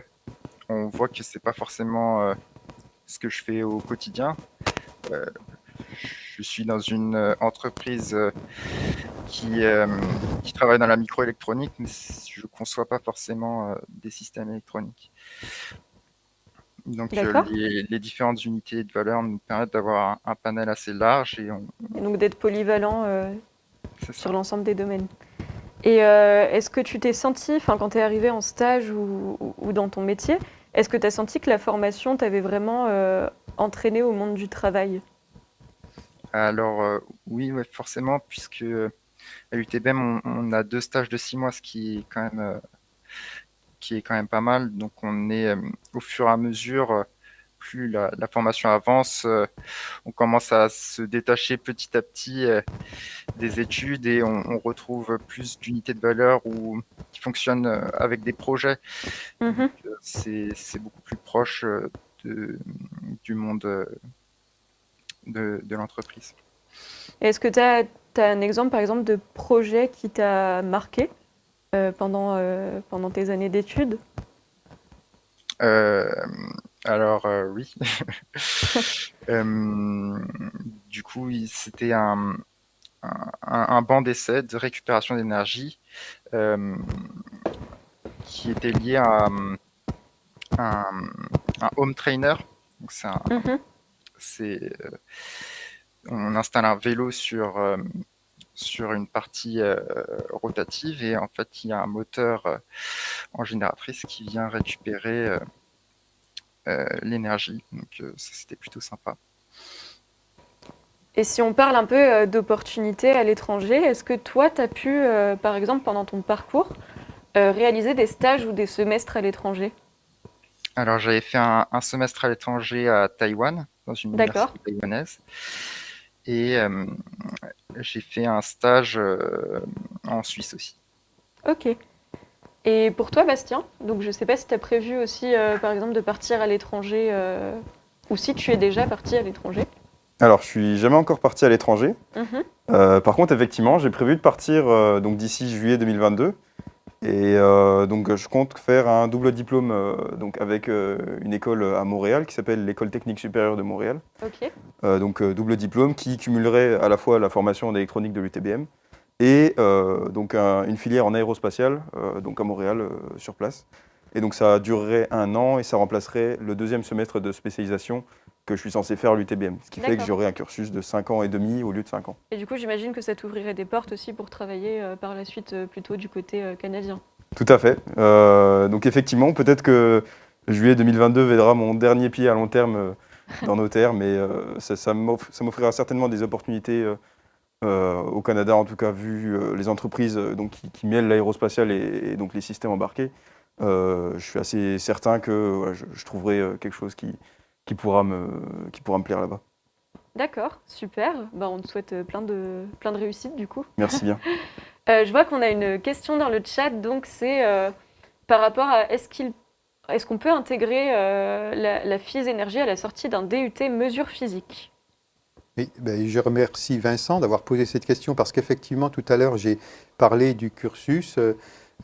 on voit que c'est pas forcément ce que je fais au quotidien. Je suis dans une entreprise qui, qui travaille dans la microélectronique, mais je conçois pas forcément des systèmes électroniques. Donc euh, les, les différentes unités de valeur nous permettent d'avoir un, un panel assez large et on, Et donc d'être polyvalent euh. Sur l'ensemble des domaines. Et euh, est-ce que tu t'es senti, quand tu es arrivé en stage ou, ou- ou dans ton métier, est-ce que tu as senti que la formation t'avait vraiment euh, entraîné au monde du travail? Alors euh, oui, ouais, forcément, puisque à l'UTBM on, on a deux stages de six mois, ce qui est quand même qui est quand même pas mal. Donc on est au fur et à mesure, plus la, la formation avance, euh, on commence à se détacher petit à petit euh, des études et on, on retrouve plus d'unités de valeur ou qui fonctionnent euh, avec des projets. Mhm. Euh, C'est beaucoup plus proche de, du monde de, de l'entreprise. Est-ce que tu as, un exemple par exemple de projet qui t'a marqué euh, pendant, euh, pendant tes années d'études? Euh, alors euh, oui. Euh, du coup, il- c'était un, un, un banc d'essai de récupération d'énergie euh, qui était lié à un, un home trainer. Donc c'est un- Mhm. c'est, euh, on installe un vélo sur euh, sur une partie euh, rotative et en fait il y a un moteur euh, en génératrice qui vient récupérer euh, l'énergie. Donc euh, ça c'était plutôt sympa. Et si on parle un peu euh, d'opportunités à l'étranger, est-ce que toi, tu as pu, euh, par exemple, pendant ton parcours, euh, réaliser des stages ou des semestres à l'étranger? Alors j'avais fait un, un semestre à l'étranger à Taïwan, dans une université taïwanaise. Et euh, j'ai fait un stage euh, en Suisse aussi. Ok. Et pour toi, Bastien, donc je ne sais pas si tu as prévu aussi, euh, par exemple, de partir à l'étranger, euh, ou si tu es déjà parti à l'étranger. Alors, je suis jamais encore parti à l'étranger. Mhm. Euh, par contre, effectivement, j'ai prévu de partir donc d'ici juillet 2022. Et donc, je compte faire un double diplôme donc avec une école à Montréal qui s'appelle l'École technique supérieure de Montréal. Donc, double diplôme qui cumulerait à la fois la formation d'électronique de l'UTBM et euh, donc un- une filière en aérospatiale euh, donc à Montréal euh, sur place. Et donc, ça durerait un an et ça remplacerait le deuxième semestre de spécialisation que je suis censé faire à l'UTBM. Ce qui fait que j'aurai un cursus de 5 ans et demi au lieu de 5 ans. Et du coup, j'imagine que ça t'ouvrirait des portes aussi pour travailler euh, par la suite euh, plutôt du côté euh, canadien. Tout à fait. Donc effectivement, peut-être que juillet 2022 verra mon dernier pied à long terme dans nos terres, mais ça m'offrira certainement des opportunités euh, au Canada, en tout cas vu euh, les entreprises euh, donc, qui, qui mêlent l'aérospatial et, et donc les systèmes embarqués. Je suis assez certain que voilà, je, je trouverai quelque chose qui, qui, pourra me, qui pourra me plaire là-bas. D'accord, super. Bah, on te souhaite plein de, plein de réussite du coup. Merci bien. Je vois qu'on a une question dans le chat, donc c'est par rapport à est-ce qu'il est-ce qu'on peut intégrer euh, la, la FIS énergie à la sortie d'un DUT mesure physique? Oui, ben, je remercie Vincent d'avoir posé cette question parce qu'effectivement, tout à l'heure, j'ai parlé du cursus euh,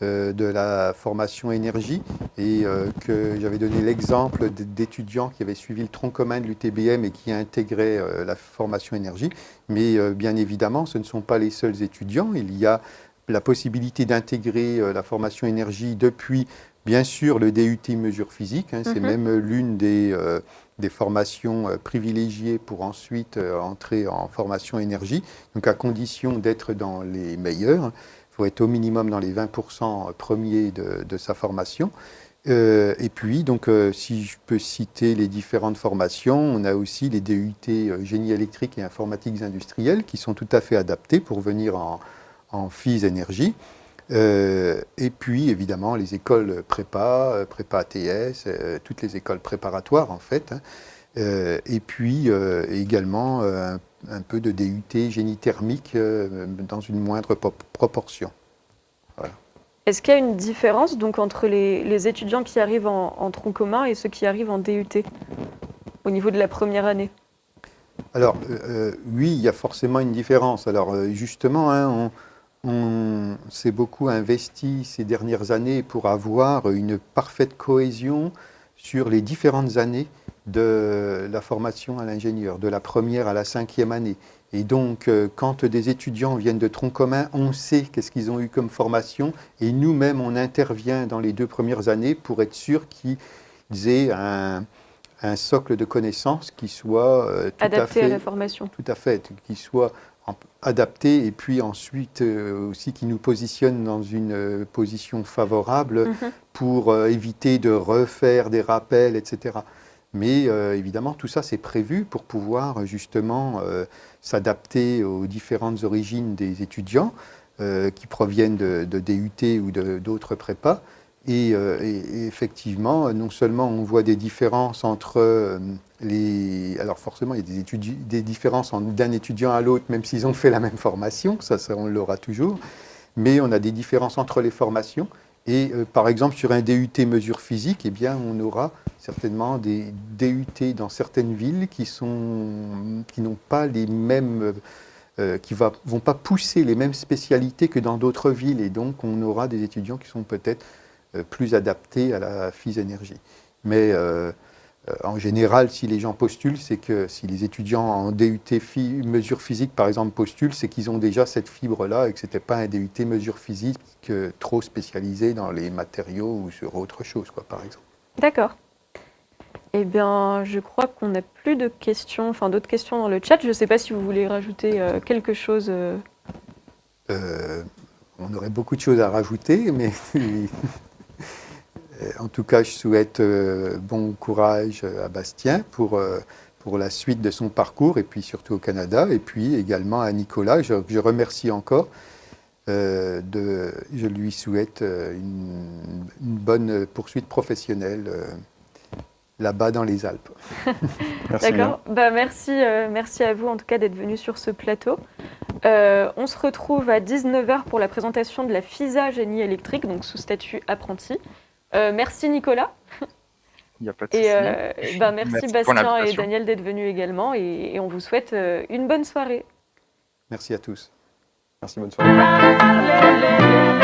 euh, de la formation énergie et euh, que j'avais donné l'exemple d'étudiants qui avaient suivi le tronc commun de l'UTBM et qui intégraient euh, la formation énergie. Mais bien évidemment, ce ne sont pas les seuls étudiants. Il y a la possibilité d'intégrer la formation énergie depuis, bien sûr, le DUT mesure physique. hein, C'est Mhm. même l'une des... euh, des formations euh, privilégiées pour ensuite euh, entrer en formation énergie, donc à condition d'être dans les meilleurs. Il faut être au minimum dans les 20% premiers de, de sa formation. Euh, et puis, donc, euh, si je peux citer les différentes formations, on a aussi les DUT euh, génie électrique et informatiques industrielles qui sont tout à fait adaptés pour venir en, en FIS énergie. Euh, et puis, évidemment, les écoles prépa, euh, prépa ATS, euh, toutes les écoles préparatoires, en fait. hein. Euh, et puis, également, un, un peu de DUT génie thermique dans une moindre po- proportion. Est-ce qu'il y a une différence donc entre les, les étudiants qui arrivent en, en tronc commun et ceux qui arrivent en DUT au niveau de la première année? Alors, oui, il y a forcément une différence. Alors, justement, hein, on, on s'est beaucoup investi ces dernières années pour avoir une parfaite cohésion sur les différentes années de la formation à l'ingénieur, de la première à la cinquième année. Et donc, euh, quand des étudiants viennent de tronc commun, on sait qu'est-ce qu'ils ont eu comme formation, et nous-mêmes, on intervient dans les deux premières années pour être sûr qu'ils aient un, un socle de connaissances qui soit euh, tout à adaptés à, fait la formation tout à fait, qui soit adapté et puis ensuite euh, aussi qui nous positionne dans une euh, position favorable Mhm. pour euh, éviter de refaire des rappels, etc. Mais évidemment, tout ça, c'est prévu pour pouvoir justement s'adapter aux différentes origines des étudiants qui proviennent de, de DUT ou d'autres prépas. Et, euh, et- effectivement, non seulement on voit des différences entre euh, les... Alors forcément, il y a des, des différences en- d'un étudiant à l'autre, même s'ils ont fait la même formation, ça, on l'aura toujours. Mais on a des différences entre les formations. Et euh, par exemple, sur un DUT mesure physique, eh bien, on aura certainement des DUT dans certaines villes qui sont qui n'ont pas les mêmes euh, qui va, vont pas pousser les mêmes spécialités que dans d'autres villes et donc on aura des étudiants qui sont peut-être euh, plus adaptés à la phys énergie. Mais euh, euh, en général, si les gens postulent, c'est que si les étudiants en DUT phy- mesure physique, par exemple, postulent, c'est qu'ils ont déjà cette fibre-là et que ce n'était pas un DUT mesure physique euh, trop spécialisé dans les matériaux ou sur autre chose, quoi, par exemple. D'accord. Eh bien, je crois qu'on n'a plus de questions, enfin d'autres questions dans le chat. Je ne sais pas si vous voulez rajouter euh, quelque chose. euh. Euh, on aurait beaucoup de choses à rajouter, mais euh, en tout cas, je souhaite euh, bon courage à Bastien pour, euh, pour la suite de son parcours et puis surtout au Canada, et puis également à Nicolas, je, je remercie encore. euh, de, je lui souhaite euh, une, une bonne poursuite professionnelle euh, là-bas dans les Alpes. Merci. D'accord. Bah, merci, euh, merci à vous en tout cas d'être venu sur ce plateau. Euh, on se retrouve à 19h pour la présentation de la FISA génie électrique, donc sous statut apprenti. Euh, merci Nicolas. Il n'y a pas de souci. Et euh, bah, merci, Bastien et. Daniel d'être venus également. Et, et on vous souhaite euh, une bonne soirée. Merci à tous. Merci, bonne soirée.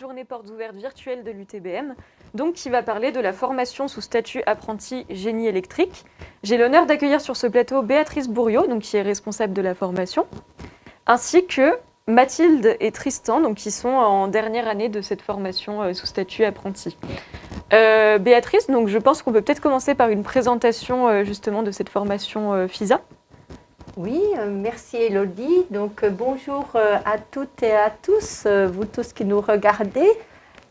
Journée portes ouvertes virtuelle de l'UTBM, donc qui va parler de la formation sous statut apprenti génie électrique. J'ai l'honneur d'accueillir sur ce plateau Béatrice Bourriot, donc qui est responsable de la formation, ainsi que Mathilde et Tristan, donc qui sont en dernière année de cette formation euh, sous statut apprenti. Euh, Béatrice, donc je pense qu'on peut peut-être commencer par une présentation euh, justement de cette formation FISA. Oui, euh, merci Elodie. Donc euh, bonjour euh, à toutes et à tous, vous tous qui nous regardez.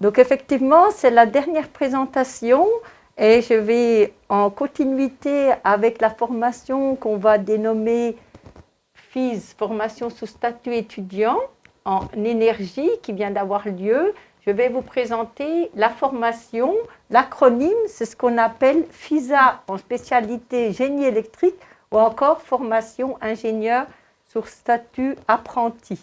Donc effectivement, c'est la dernière présentation et je vais en continuité avec la formation qu'on va dénommer FIS, formation sous statut étudiant en énergie qui vient d'avoir lieu. Je vais vous présenter la formation, l'acronyme, c'est ce qu'on appelle FISA en spécialité génie électrique ou encore formation ingénieur sur statut apprenti.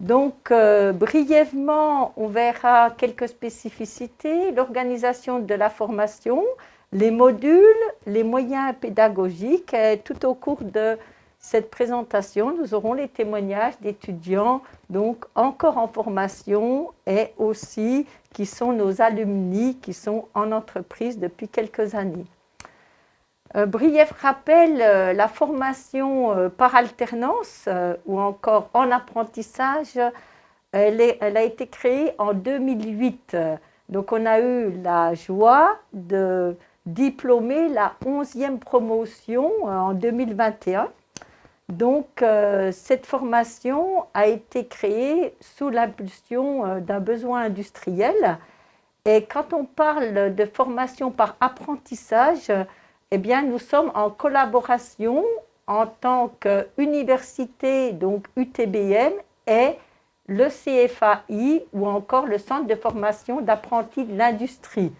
Donc, euh, brièvement, on verra quelques spécificités, l'organisation de la formation, les modules, les moyens pédagogiques. Tout au cours de cette présentation, nous aurons les témoignages d'étudiants, donc encore en formation et aussi qui sont nos alumni, qui sont en entreprise depuis quelques années. Euh, brief rappel, euh, la formation euh, par alternance ou encore en apprentissage, elle, elle a été créée en 2008. Donc on a eu la joie de diplômer la 11e promotion en 2021. Donc cette formation a été créée sous l'impulsion d'un besoin industriel. Et quand on parle de formation par apprentissage, eh bien, nous sommes en collaboration en tant qu'université, donc UTBM, et le CFAI ou encore le Centre de formation d'apprentis de l'industrie.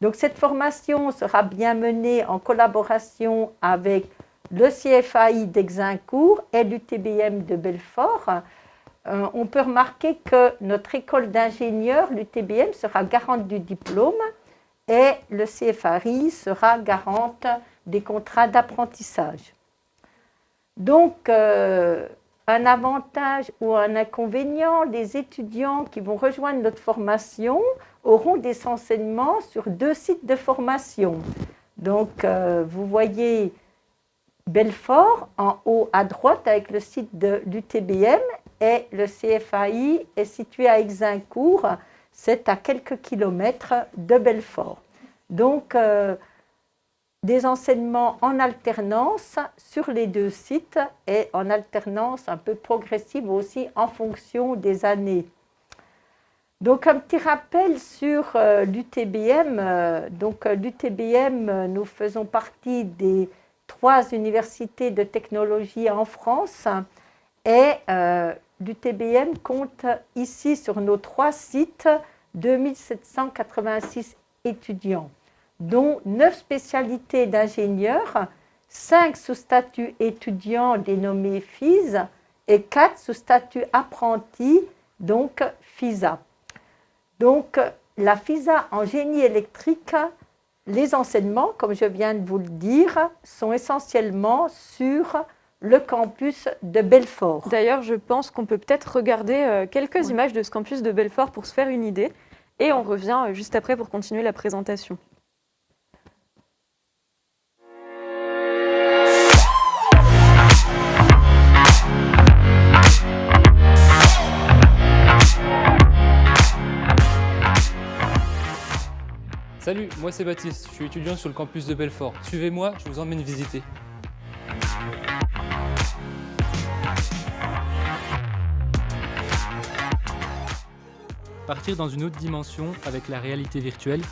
Donc, cette formation sera bien menée en collaboration avec le CFAI d'Exincourt et l'UTBM de Belfort. Euh, on peut remarquer que notre école d'ingénieurs, l'UTBM, sera garante du diplôme et le CFRI sera garante des contrats d'apprentissage. Donc, euh, un avantage ou un inconvénient, les étudiants qui vont rejoindre notre formation auront des enseignements sur deux sites de formation. Donc, euh, vous voyez Belfort en haut à droite avec le site de l'UTBM et le CFAI est situé à Exincourt, c'est à quelques kilomètres de Belfort. Donc, euh, des enseignements en alternance sur les deux sites et en alternance un peu progressive aussi en fonction des années. Donc, un petit rappel sur euh, l'UTBM. Euh, donc, l'UTBM, nous faisons partie des trois universités de technologie en France et l'UTBM compte ici sur nos trois sites 2786 étudiants, dont 9 spécialités d'ingénieurs, 5 sous statut étudiant dénommés FIS et 4 sous statut apprenti, donc FISA. Donc la FISA en génie électrique, les enseignements, comme je viens de vous le dire, sont essentiellement sur le campus de Belfort. D'ailleurs, je pense qu'on peut peut-être regarder euh, quelques images de ce campus de Belfort pour se faire une idée. Et on revient euh, juste après pour continuer la présentation. Salut, moi c'est Baptiste, je suis étudiant sur le campus de Belfort. Suivez-moi, je vous emmène visiter. Partir dans une autre dimension avec la réalité virtuelle.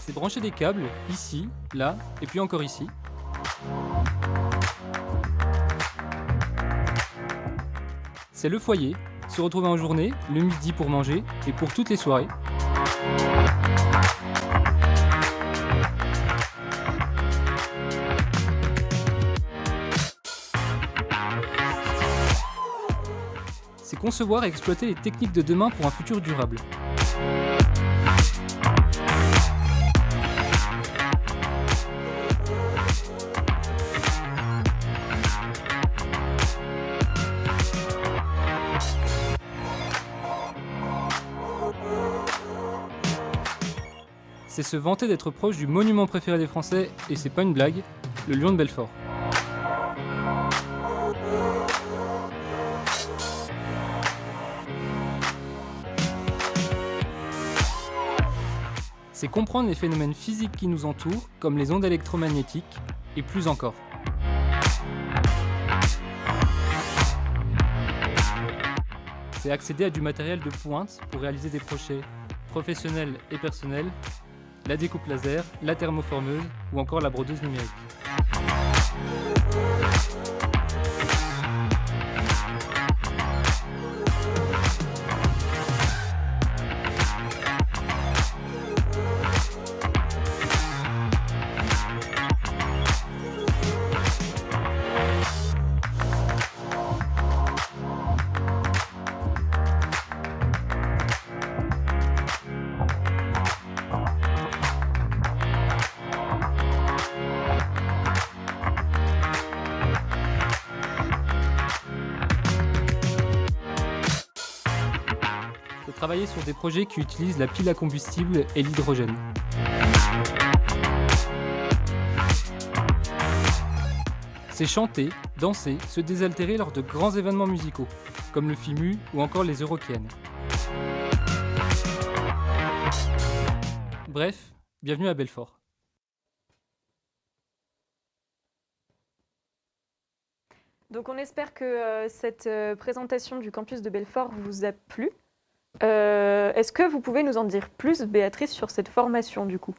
C'est brancher des câbles ici, là et puis encore ici. C'est le foyer, se retrouver en journée, le midi pour manger et pour toutes les soirées. concevoir et exploiter les techniques de demain pour un futur durable. c'est se vanter d'être proche du monument préféré des Français, et c'est pas une blague, le Lion de Belfort. C'est comprendre les phénomènes physiques qui nous entourent, comme les ondes électromagnétiques, et plus encore. C'est accéder à du matériel de pointe pour réaliser des projets professionnels et personnels, la découpe laser, la thermoformeuse ou encore la brodeuse numérique. Projets qui utilisent la pile à combustible et l'hydrogène. C'est chanter, danser, se désaltérer lors de grands événements musicaux, comme le FIMU ou encore les Eurokiennes. Bref, bienvenue à Belfort. Donc on espère que euh, cette euh, présentation du campus de Belfort vous a plu. Euh, Est-ce que vous pouvez nous en dire plus, Béatrice, sur cette formation du coup?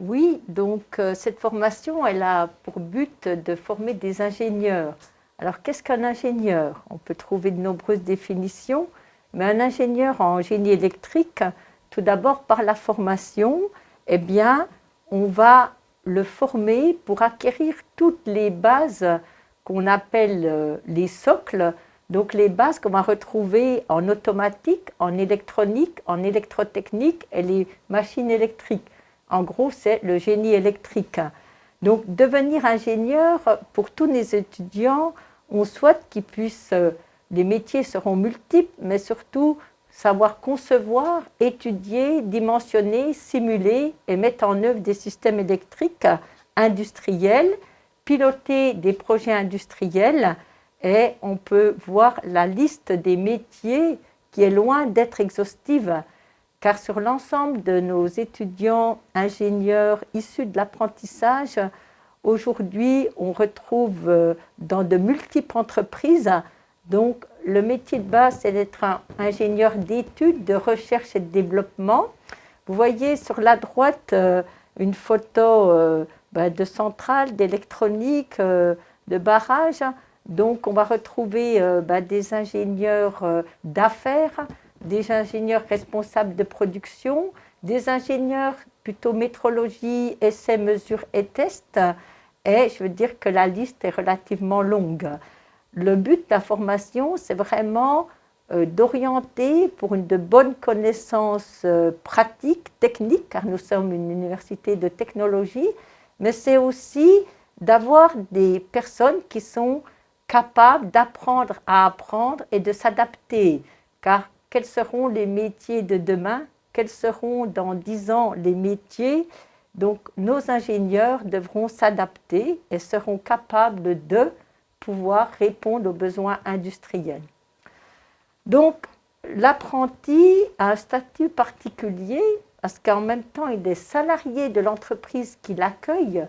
Oui, donc euh, cette formation, elle a pour but de former des ingénieurs. Alors qu'est-ce qu'un ingénieur? On peut trouver de nombreuses définitions, mais un ingénieur en génie électrique, tout d'abord par la formation, eh bien, on va le former pour acquérir toutes les bases qu'on appelle euh, les socles, donc les bases qu'on va retrouver en automatique, en électronique, en électrotechnique et les machines électriques. En gros, c'est le génie électrique. Donc devenir ingénieur, pour tous les étudiants, on souhaite qu'ils puissent, euh, les métiers seront multiples, mais surtout savoir concevoir, étudier, dimensionner, simuler et mettre en œuvre des systèmes électriques industriels, piloter des projets industriels et on peut voir la liste des métiers qui est loin d'être exhaustive, car sur l'ensemble de nos étudiants ingénieurs issus de l'apprentissage, aujourd'hui on retrouve euh, dans de multiples entreprises, donc le métier de base c'est d'être ingénieur d'études, de recherche et de développement. Vous voyez sur la droite euh, une photo euh, ben, de centrale, d'électronique, de barrage. Donc, on va retrouver euh, ben, des ingénieurs euh, d'affaires, des ingénieurs responsables de production, des ingénieurs plutôt métrologie, essais, mesures et tests. Et je veux dire que la liste est relativement longue. Le but de la formation, c'est vraiment euh, d'orienter pour une de bonnes connaissances pratiques, techniques, car nous sommes une université de technologie, mais c'est aussi d'avoir des personnes qui sont capables d'apprendre à apprendre et de s'adapter. Car quels seront les métiers de demain? Quels seront dans dix ans les métiers? Donc nos ingénieurs devront s'adapter et seront capables de pouvoir répondre aux besoins industriels. Donc l'apprenti a un statut particulier parce qu'en même temps il est salarié de l'entreprise qui l'accueille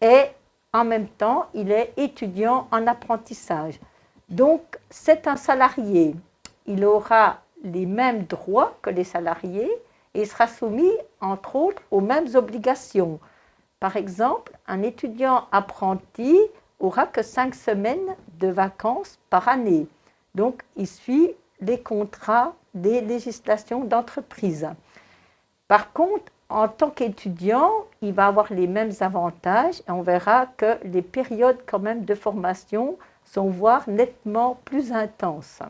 et en même temps, il est étudiant en apprentissage. Donc, c'est un salarié. Il aura les mêmes droits que les salariés et sera soumis, entre autres, aux mêmes obligations. Par exemple, un étudiant apprenti aura que cinq semaines de vacances par année. Donc, il suit les contrats des législations d'entreprise. Par contre, en tant qu'étudiant, il va avoir les mêmes avantages et on verra que les périodes quand même de formation sont voire nettement plus intenses.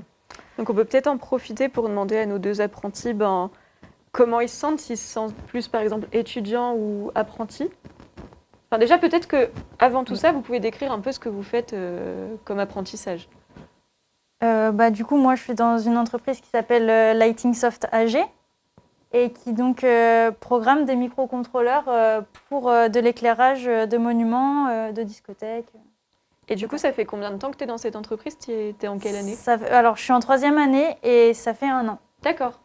Donc on peut peut-être en profiter pour demander à nos deux apprentis ben, comment ils se sentent, s'ils se sentent plus par exemple étudiants ou apprentis. Enfin déjà peut-être que avant tout ça, vous pouvez décrire un peu ce que vous faites euh, comme apprentissage. Euh, bah, du coup, moi, je suis dans une entreprise qui s'appelle euh, Lighting Soft AG. Et qui donc euh, programme des microcontrôleurs euh, pour euh, de l'éclairage de monuments, de discothèques. Et du coup, ça fait combien de temps que tu es dans cette entreprise? Tu es en quelle année? Ça alors, je suis en troisième année et ça fait un an. D'accord.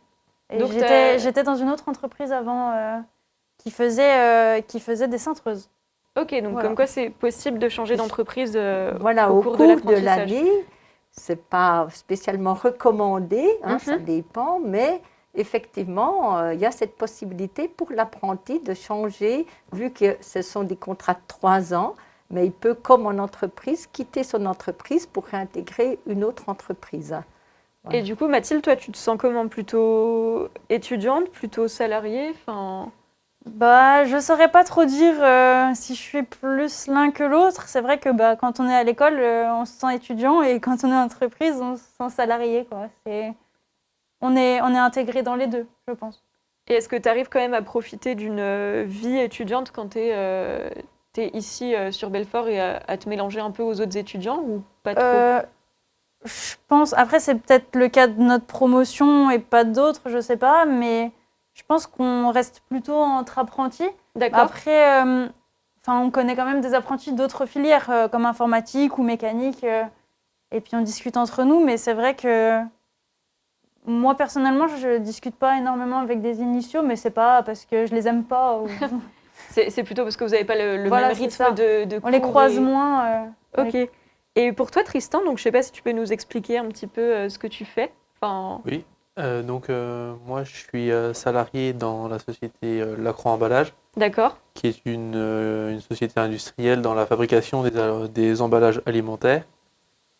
J'étais, dans une autre entreprise avant euh, qui, faisait, euh, qui faisait des cintreuses. Ok, donc Voilà. comme quoi c'est possible de changer d'entreprise euh, Voilà, au au, cours cours, de l'année, c'est pas spécialement recommandé, hein, ça Mhm. dépend, mais effectivement, euh, il y a cette possibilité pour l'apprenti de changer, vu que ce sont des contrats de trois ans, mais il peut, comme en entreprise, quitter son entreprise pour réintégrer une autre entreprise. Et du coup, Mathilde, toi, tu te sens comment? Plutôt étudiante, plutôt salariée? Enfin... Bah, je saurais pas trop dire euh, si je suis plus l'un que l'autre. C'est vrai que bah, quand on est à l'école, euh, on se sent étudiant et quand on est en entreprise, on se sent salarié. Quoi. C'est... On, est, on est intégré dans les deux, je pense. Et est-ce que tu arrives quand même à profiter d'une euh, vie étudiante quand tu es, ici euh, sur Belfort et à, à te mélanger un peu aux autres étudiants ou pas trop? Euh, je pense, après c'est peut-être le cas de notre promotion et pas d'autres, je sais pas, mais je pense qu'on reste plutôt entre apprentis. D'accord. Après, euh, enfin, on connaît quand même des apprentis d'autres filières, euh, comme informatique ou mécanique, euh, et puis on discute entre nous, mais c'est vrai que moi, personnellement, je discute pas énormément avec des initiaux, mais c'est pas parce que je les aime pas. ou- C'est plutôt parce que vous n'avez pas le, le Voilà, même rythme de, de on les croise et- moins. euh, les- Ok. Et pour toi, Tristan, donc je sais pas si tu peux nous expliquer un petit peu euh, ce que tu fais. Enfin, Euh, donc euh, moi je suis euh, salarié dans la société euh, Lacroix Emballage, d'accord. qui est une, euh, une société industrielle dans la fabrication des, des emballages alimentaires.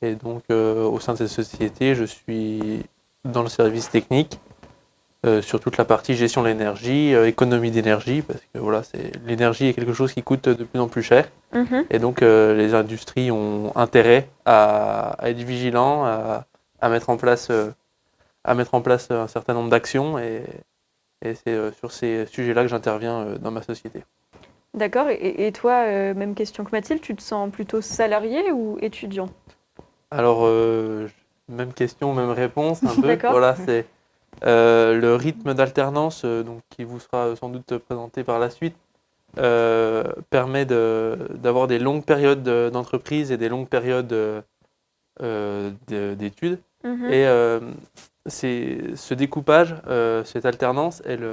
Et donc euh, au sein de cette société, je suis dans le service technique euh, sur toute la partie gestion de l'énergie, euh, économie d'énergie, parce que voilà, c'est l'énergie est quelque chose qui coûte de plus en plus cher. Mhm. Et donc, euh, les industries ont intérêt à, à être vigilants, à, à mettre en place, à mettre en place un certain nombre d'actions. Et, et c'est sur ces sujets-là que j'interviens dans ma société. D'accord. Et, et toi, même question que Mathilde, tu te sens plutôt salarié ou étudiant Alors, même question, même réponse, un peu. Voilà, c'est euh, le rythme d'alternance, euh, donc qui vous sera sans doute présenté par la suite, euh, permet de- d'avoir des longues périodes de- d'entreprise et des longues périodes euh, de- d'études. Mhm. Et euh, c'est ce découpage, cette alternance, elle,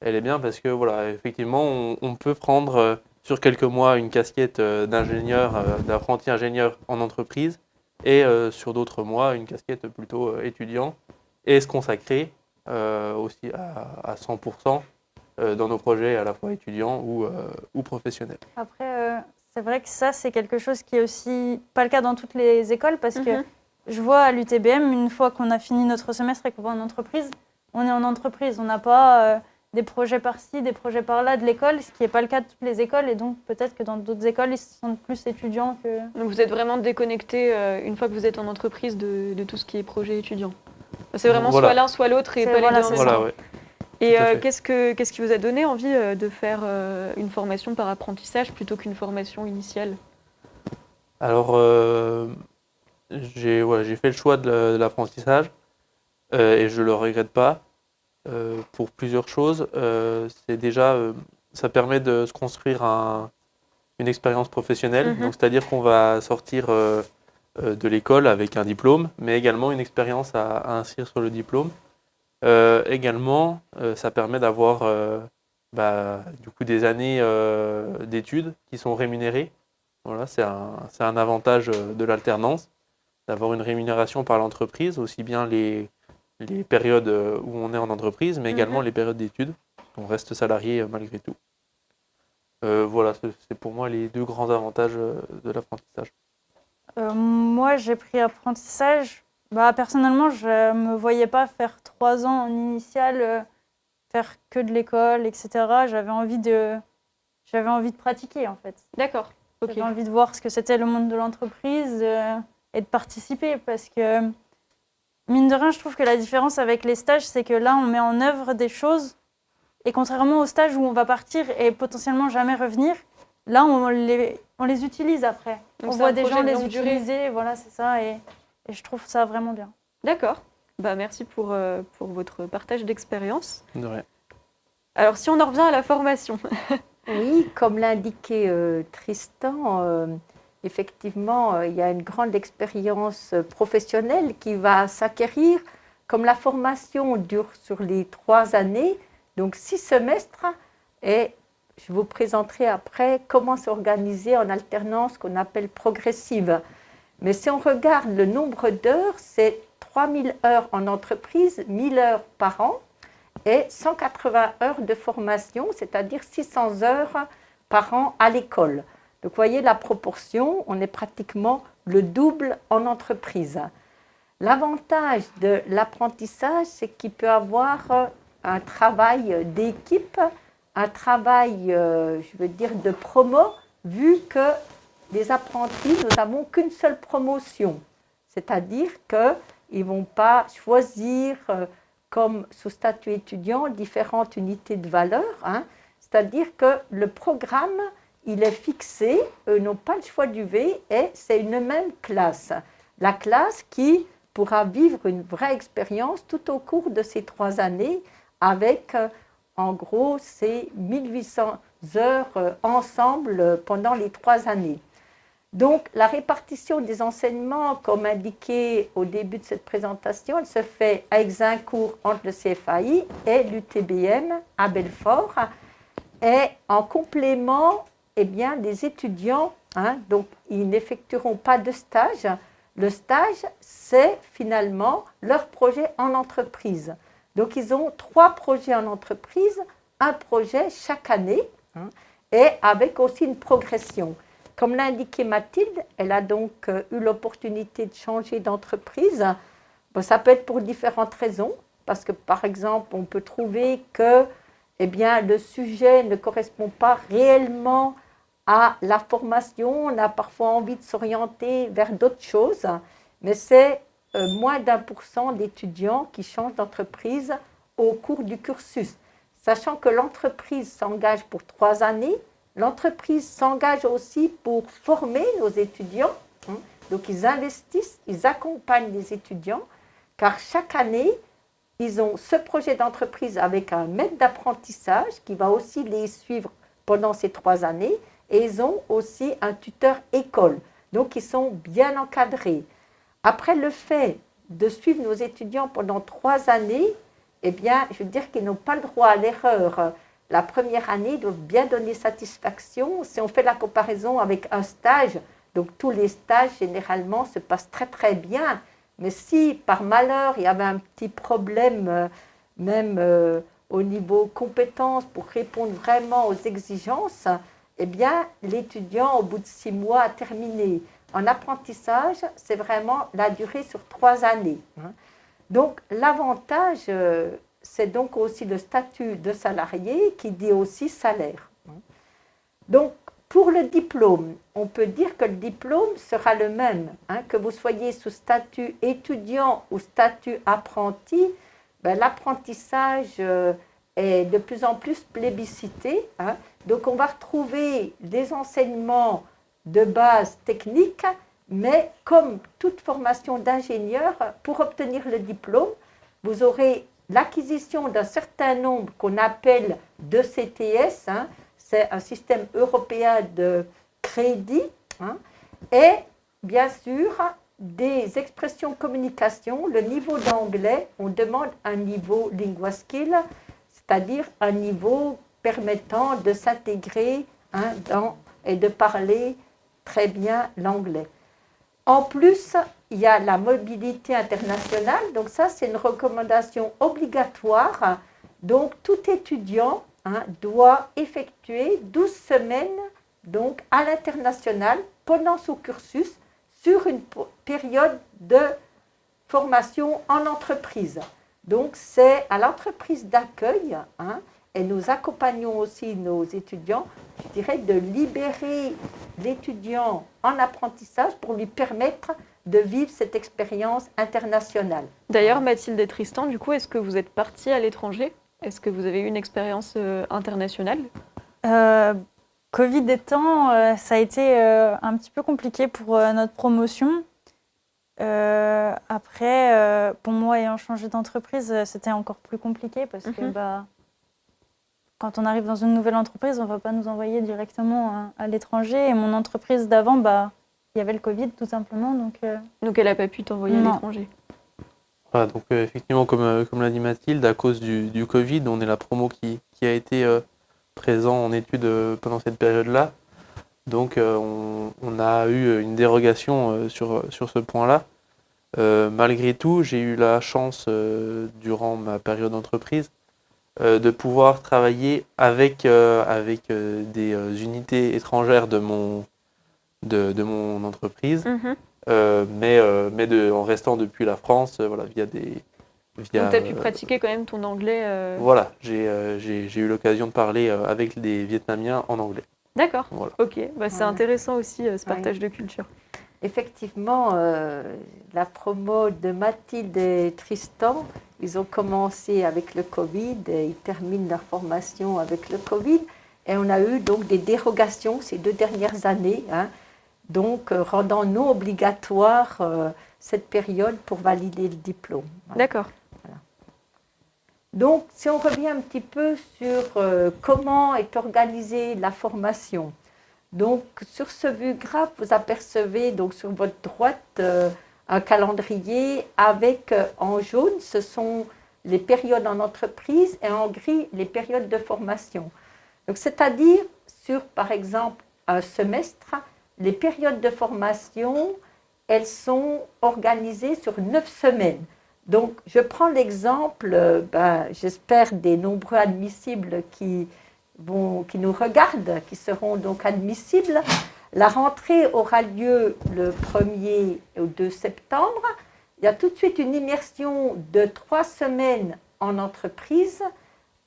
elle est bien parce que voilà, effectivement, on, on peut prendre sur quelques mois une casquette d'ingénieur, d'apprenti ingénieur en entreprise, et euh, sur d'autres mois une casquette plutôt euh, étudiant, et se consacrer euh, aussi à, à 100% euh, dans nos projets à la fois étudiants ou, euh, ou professionnels. Après, euh, c'est vrai que ça, c'est quelque chose qui est aussi pas le cas dans toutes les écoles parce que Mhm. je vois à l'UTBM, une fois qu'on a fini notre semestre et qu'on va en entreprise, on est en entreprise. On n'a pas euh, des projets par-ci, des projets par-là de l'école, ce qui n'est pas le cas de toutes les écoles. Et donc, peut-être que dans d'autres écoles, ils sont plus étudiants que. Donc vous êtes vraiment déconnecté euh, une fois que vous êtes en entreprise de, de tout ce qui est projet étudiant. C'est vraiment Voilà. soit l'un, soit l'autre et pas voilà, les deux en. Voilà, ouais. Et euh, qu'est-ce, que, qu'est-ce qui vous a donné envie euh, de faire euh, une formation par apprentissage plutôt qu'une formation initiale? Alors, euh, j'ai ouais, j'ai fait le choix de la- de l'apprentissage euh, et je ne le regrette pas euh, pour plusieurs choses. Euh, c'est déjà, euh, ça permet de se construire un- une expérience professionnelle. Mhm. Donc, c'est-à-dire qu'on va sortir de l'école avec un diplôme, mais également une expérience à, à inscrire sur le diplôme. Également, ça permet d'avoir bah, du coup des années d'études qui sont rémunérées. Voilà, c'est un, un avantage de l'alternance, d'avoir une rémunération par l'entreprise, aussi bien les, les périodes euh, où on est en entreprise, mais également Mhm. les périodes d'études. On reste salarié euh, malgré tout. Euh, voilà, c'est c'est pour moi les deux grands avantages de l'apprentissage. Euh, moi, j'ai pris apprentissage. Bah, personnellement, je ne me voyais pas faire trois ans en initiale, euh, faire que de l'école, etc. J'avais envie de, j'avais envie de pratiquer, en fait. D'accord. J'avais envie de voir ce que c'était le monde de l'entreprise euh, et de participer parce que, mine de rien, je trouve que la différence avec les stages, c'est que là, on met en œuvre des choses et contrairement aux stages où on va partir et potentiellement jamais revenir, là, on les, on les utilise après. Donc on voit des gens de les durée. utiliser, voilà, c'est ça, et, et je trouve ça vraiment bien. D'accord. Bah, merci pour, euh, pour votre partage d'expérience. De rien. Alors si on en revient à la formation. Oui, comme l'indiquait euh, Tristan, euh, effectivement, euh, il y a une grande expérience euh, professionnelle qui va s'acquérir. Comme la formation dure sur les trois années, donc six semestres, et je vous présenterai après comment s'organiser en alternance qu'on appelle progressive. Mais si on regarde le nombre d'heures, c'est 3000 heures en entreprise, 1000 heures par an et 180 heures de formation, c'est-à-dire 600 heures par an à l'école. Donc vous voyez la proportion, on est pratiquement le double en entreprise. L'avantage de l'apprentissage, c'est qu'il peut avoir euh, un travail d'équipe, un travail, euh, je veux dire, de promo, vu que les apprentis, nous n'avons qu'une seule promotion. C'est-à-dire qu'ils ne vont pas choisir, euh, comme sous statut étudiant, différentes unités de valeur. hein. C'est-à-dire que le programme, il est fixé, eux n'ont pas le choix du V, et c'est une même classe. La classe qui pourra vivre une vraie expérience tout au cours de ces trois années avec, euh, en gros, ces 1800 heures euh, ensemble euh, pendant les trois années. Donc, la répartition des enseignements, comme indiqué au début de cette présentation, elle se fait à Exincourt entre le CFAI et l'UTBM à Belfort. Et en complément, eh bien, les étudiants, hein, donc ils n'effectueront pas de stage. Le stage, c'est finalement leur projet en entreprise. Donc, ils ont trois projets en entreprise, un projet chaque année, hein, et avec aussi une progression. Comme l'a indiqué Mathilde, elle a donc euh, eu l'opportunité de changer d'entreprise. Bon, ça peut être pour différentes raisons, parce que par exemple, on peut trouver que eh bien, le sujet ne correspond pas réellement à la formation. On a parfois envie de s'orienter vers d'autres choses, mais c'est euh, moins d'un pour cent d'étudiants qui changent d'entreprise au cours du cursus. Sachant que l'entreprise s'engage pour trois années, l'entreprise s'engage aussi pour former nos étudiants. hein. Donc ils investissent, ils accompagnent les étudiants, car chaque année, ils ont ce projet d'entreprise avec un maître d'apprentissage qui va aussi les suivre pendant ces trois années, et ils ont aussi un tuteur école. Donc ils sont bien encadrés. Après le fait de suivre nos étudiants pendant trois années, eh bien, je veux dire qu'ils n'ont pas le droit à l'erreur. La première année, ils doivent bien donner satisfaction. Si on fait la comparaison avec un stage, donc tous les stages généralement se passent très très bien. Mais si par malheur il y avait un petit problème, euh, même euh, au niveau compétences, pour répondre vraiment aux exigences, eh bien l'étudiant au bout de six mois a terminé. En apprentissage, c'est vraiment la durée sur trois années. hein. Donc l'avantage, euh, c'est donc aussi le statut de salarié qui dit aussi salaire. hein. Donc pour le diplôme, on peut dire que le diplôme sera le même, hein, que vous soyez sous statut étudiant ou statut apprenti, ben, l'apprentissage euh, est de plus en plus plébiscité. Donc on va retrouver des enseignements de base technique, mais comme toute formation d'ingénieur, pour obtenir le diplôme, vous aurez l'acquisition d'un certain nombre qu'on appelle de CTS, hein, c'est un système européen de crédit, hein, et bien sûr des expressions communication, le niveau d'anglais, on demande un niveau linguaskill, c'est-à-dire un niveau permettant de s'intégrer hein, et de parler très bien l'anglais. En plus, il y a la mobilité internationale, donc ça c'est une recommandation obligatoire. Donc tout étudiant hein, doit effectuer 12 semaines donc, à l'international pendant son cursus sur une période de formation en entreprise. Donc c'est à l'entreprise d'accueil hein, et nous accompagnons aussi nos étudiants, je dirais, de libérer l'étudiant en apprentissage pour lui permettre de vivre cette expérience internationale. D'ailleurs, Mathilde et Tristan, du coup, est-ce que vous êtes partis à l'étranger? Est-ce que vous avez eu une expérience euh, internationale? Euh, Covid étant, euh, ça a été euh, un petit peu compliqué pour euh, notre promotion. Euh, après, euh, pour moi, ayant changé d'entreprise, c'était encore plus compliqué parce que Mhm. bah, quand on arrive dans une nouvelle entreprise, on ne va pas nous envoyer directement à, à l'étranger. Et mon entreprise d'avant, bah, il y avait le Covid tout simplement. Donc, euh, Donc elle n'a pas pu t'envoyer à l'étranger. Voilà, donc euh, effectivement, comme, euh, comme l'a dit Mathilde, à cause du, du Covid, on est la promo qui, qui a été euh, présent en études euh, pendant cette période-là. Donc euh, on, on a eu une dérogation euh, sur, sur ce point-là. Euh, malgré tout, j'ai eu la chance, euh, durant ma période d'entreprise, de pouvoir travailler avec, euh, avec euh, des euh, unités étrangères de mon, de, de mon entreprise. Mhm. Euh, mais euh, mais de, en restant depuis la France, euh, voilà, via des. Via, Donc tu as pu euh, pratiquer quand même ton anglais. euh, Voilà, j'ai euh, eu l'occasion de parler euh, avec des Vietnamiens en anglais. D'accord. Voilà. Ok, bah, c'est Ouais. intéressant aussi euh, ce Ouais. partage de culture. Effectivement, euh, la promo de Mathilde et Tristan, ils ont commencé avec le Covid et ils terminent leur formation avec le Covid. Et on a eu donc des dérogations ces deux dernières années, hein, donc euh, rendant non obligatoire euh, cette période pour valider le diplôme. Voilà. D'accord. Donc, si on revient un petit peu sur comment est organisée la formation. Donc, sur ce vue graphe, vous apercevez donc sur votre droite euh, un calendrier avec euh, en jaune, ce sont les périodes en entreprise et en gris, les périodes de formation. Donc, c'est-à-dire sur, par exemple, un semestre, les périodes de formation, elles sont organisées sur neuf semaines. Donc, je prends l'exemple, euh, ben, j'espère, des nombreux admissibles qui, qui nous regardent, qui seront donc admissibles. La rentrée aura lieu le 1er au 2 septembre. Il y a tout de suite une immersion de trois semaines en entreprise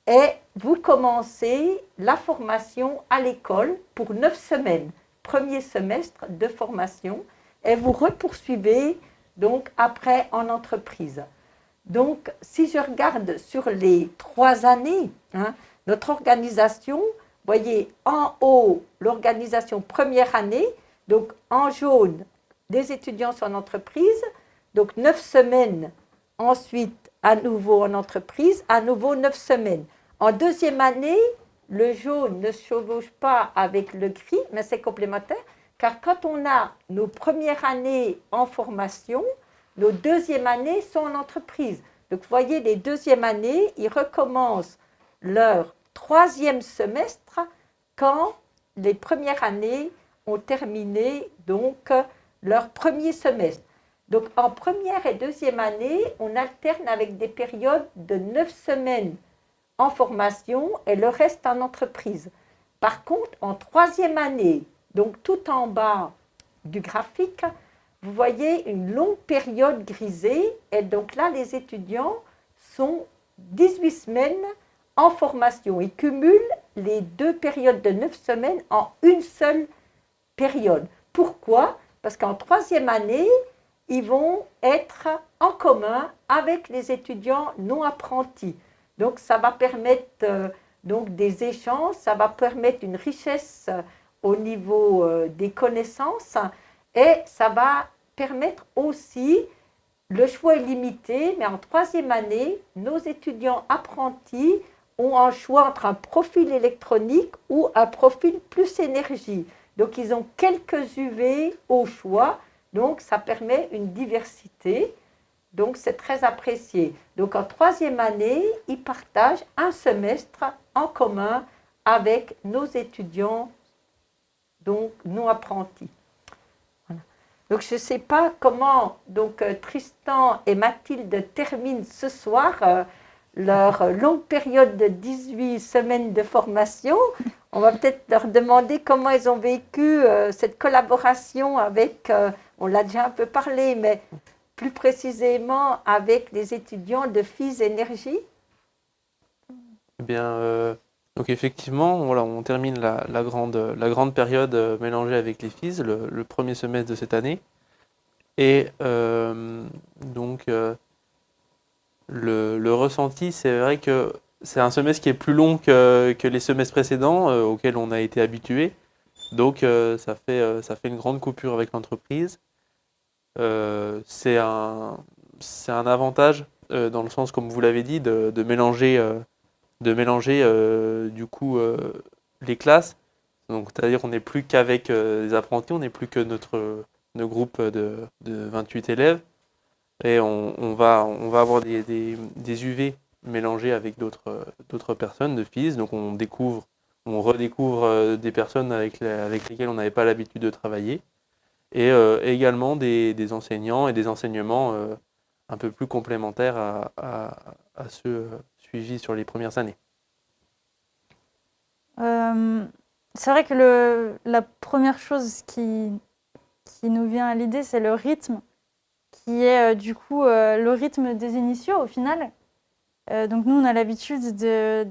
et vous commencez la formation à l'école pour neuf semaines, premier semestre de formation, et vous repoursuivez donc après en entreprise. Donc, si je regarde sur les trois années, hein, notre organisation, voyez en haut l'organisation première année, donc en jaune des étudiants en entreprise, donc neuf semaines ensuite à nouveau en entreprise, à nouveau neuf semaines. En deuxième année, le jaune ne se chevauche pas avec le gris, mais c'est complémentaire, car quand on a nos premières années en formation, nos deuxièmes années sont en entreprise. Donc, vous voyez, les deuxièmes années, ils recommencent leur troisième semestre quand les premières années ont terminé donc leur premier semestre. Donc, en première et deuxième année, on alterne avec des périodes de neuf semaines en formation et le reste en entreprise. Par contre, en troisième année, donc tout en bas du graphique, vous voyez une longue période grisée et donc là, les étudiants sont 18 semaines en formation. Ils cumulent les deux périodes de 9 semaines en une seule période. Pourquoi? Parce qu'en troisième année, ils vont être en commun avec les étudiants non apprentis. Donc ça va permettre euh, donc des échanges, ça va permettre une richesse euh, au niveau euh, des connaissances et ça va permettre aussi, le choix est limité, mais en troisième année, nos étudiants apprentis ont un choix entre un profil électronique ou un profil plus énergie. Donc ils ont quelques UV au choix, donc ça permet une diversité. Donc c'est très apprécié. Donc en troisième année, ils partagent un semestre en commun avec nos étudiants donc non apprentis. Donc je ne sais pas comment donc euh, Tristan et Mathilde terminent ce soir euh, leur longue période de 18 semaines de formation. On va peut-être leur demander comment ils ont vécu euh, cette collaboration avec, euh, on l'a déjà un peu parlé, mais plus précisément avec les étudiants de FIS Énergie. Eh bien, euh, donc effectivement, voilà, on termine la, grande, la grande période mélangée avec les FIS, le, le premier semestre de cette année. Et donc, le, ressenti, c'est vrai que c'est un semestre qui est plus long que, les semestres précédents euh, auxquels on a été habitué. Donc, euh, ça, fait, euh, ça fait une grande coupure avec l'entreprise. C'est un, avantage dans le sens, comme vous l'avez dit, de, mélanger de mélanger du coup les classes. C'est-à-dire qu'on n'est plus qu'avec des apprentis, on n'est plus que notre, notre groupe de, de 28 élèves. Et on, va, on va avoir des, des, UV mélangés avec d'autres personnes de FIS. Donc, on découvre, on redécouvre euh, des personnes avec, avec lesquelles on n'avait pas l'habitude de travailler. Et euh, également des, des enseignants et des enseignements euh, un peu plus complémentaires à, à, ceux suivis sur les premières années. C'est vrai que le, la première chose qui, qui nous vient à l'idée, c'est le rythme, qui est euh, du coup euh, le rythme des initiaux au final. Euh, donc nous, on a l'habitude de,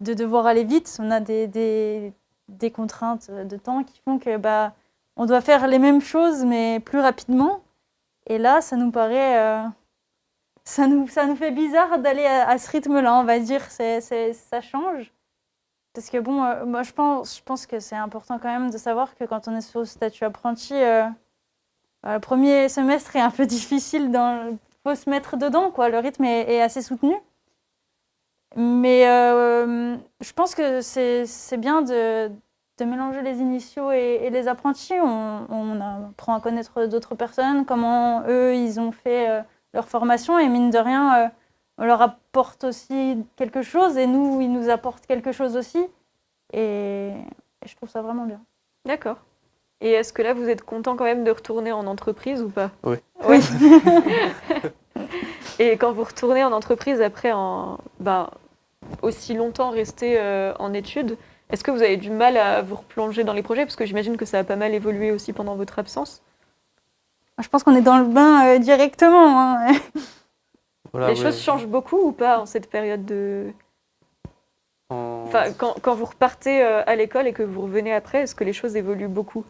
de devoir aller vite. On a des, des, contraintes de temps qui font que bah, on doit faire les mêmes choses, mais plus rapidement. Et là, ça nous paraît... ça nous, ça nous fait bizarre d'aller à, ce rythme-là, on va dire. C'est, c'est, ça change. Parce que bon, moi je pense, je pense que c'est important quand même de savoir que quand on est sur le statut apprenti, le premier semestre est un peu difficile. Il faut se mettre dedans. Le rythme est, assez soutenu. Mais euh, je pense que c'est bien de, mélanger les initiaux et, les apprentis. On, apprend à connaître d'autres personnes, comment eux, ils ont fait euh, leur formation. Et mine de rien, euh, on leur apporte aussi quelque chose et nous, ils nous apportent quelque chose aussi. Et je trouve ça vraiment bien. D'accord. Et est-ce que là, vous êtes content quand même de retourner en entreprise ou pas Oui. Oui. Et quand vous retournez en entreprise après en, bah, aussi longtemps resté euh, en études, est-ce que vous avez du mal à vous replonger dans les projets? Parce que j'imagine que ça a pas mal évolué aussi pendant votre absence. Je pense qu'on est dans le bain euh, directement. hein. Voilà, les ouais. choses changent beaucoup ou pas en cette période de... En- Enfin, quand, quand vous repartez euh, à l'école et que vous revenez après, est-ce que les choses évoluent beaucoup?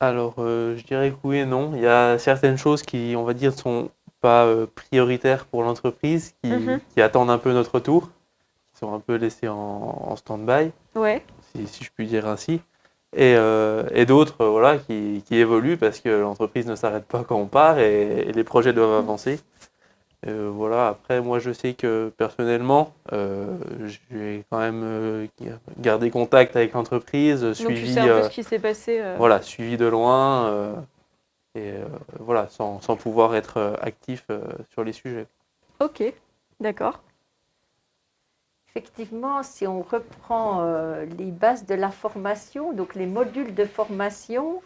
Alors, euh, je dirais que oui et non. Il y a certaines choses qui, on va dire, sont pas euh, prioritaires pour l'entreprise, qui, Mhm. qui attendent un peu notre tour, qui sont un peu laissées en, en stand-by, Ouais. si, si je puis dire ainsi. Et, euh, et d'autres, voilà, qui, qui évoluent parce que l'entreprise ne s'arrête pas quand on part et, et les projets doivent avancer. Euh, voilà. Après, moi, je sais que personnellement, euh, j'ai quand même euh, gardé contact avec l'entreprise, Donc tu suivi. sais un peu euh, ce qui s'est passé. euh, voilà, suivi de loin euh, et euh, voilà, sans, sans pouvoir être actif euh, sur les sujets. Ok, d'accord. Effectivement, si on reprend euh, les bases de la formation, donc les modules de formation,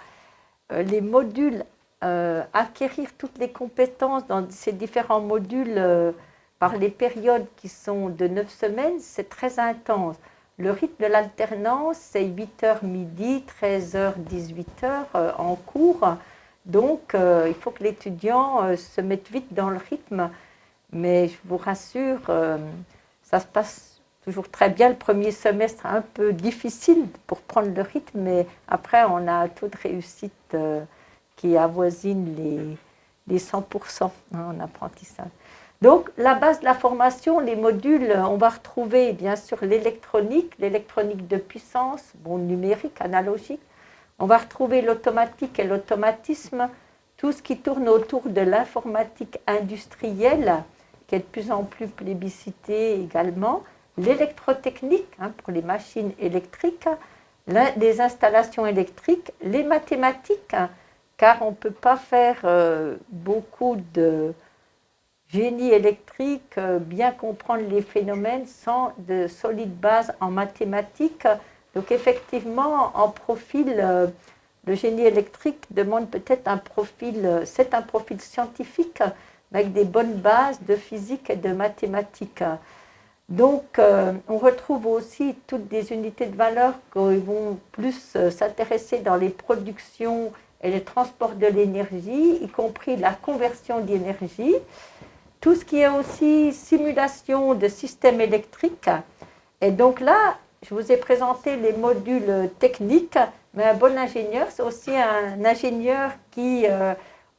euh, les modules euh, acquérir toutes les compétences dans ces différents modules euh, par les périodes qui sont de 9 semaines, c'est très intense. Le rythme de l'alternance, c'est 8h midi, 13h, 18h en cours. Donc, euh, il faut que l'étudiant euh, se mette vite dans le rythme. Mais je vous rassure, euh, ça se passe toujours très bien. Le premier semestre un peu difficile pour prendre le rythme, mais après, on a un taux de réussite euh, qui avoisine les, les 100% hein, en apprentissage. Donc, la base de la formation, les modules, on va retrouver bien sûr l'électronique, l'électronique de puissance, bon, numérique, analogique. On va retrouver l'automatique et l'automatisme, tout ce qui tourne autour de l'informatique industrielle, qui est de plus en plus plébiscité également, l'électrotechnique hein, pour les machines électriques, les installations électriques, les mathématiques, car on ne peut pas faire euh, beaucoup de génie électrique, euh, bien comprendre les phénomènes sans de solides bases en mathématiques. Donc effectivement, en profil, euh, le génie électrique demande peut-être un profil, c'est un profil scientifique avec des bonnes bases de physique et de mathématiques. Donc, on retrouve aussi toutes des unités de valeur qui vont plus s'intéresser dans les productions et les transports de l'énergie, y compris la conversion d'énergie. Tout ce qui est aussi simulation de systèmes électriques. Et donc là, je vous ai présenté les modules techniques, mais un bon ingénieur, c'est aussi un ingénieur qui euh,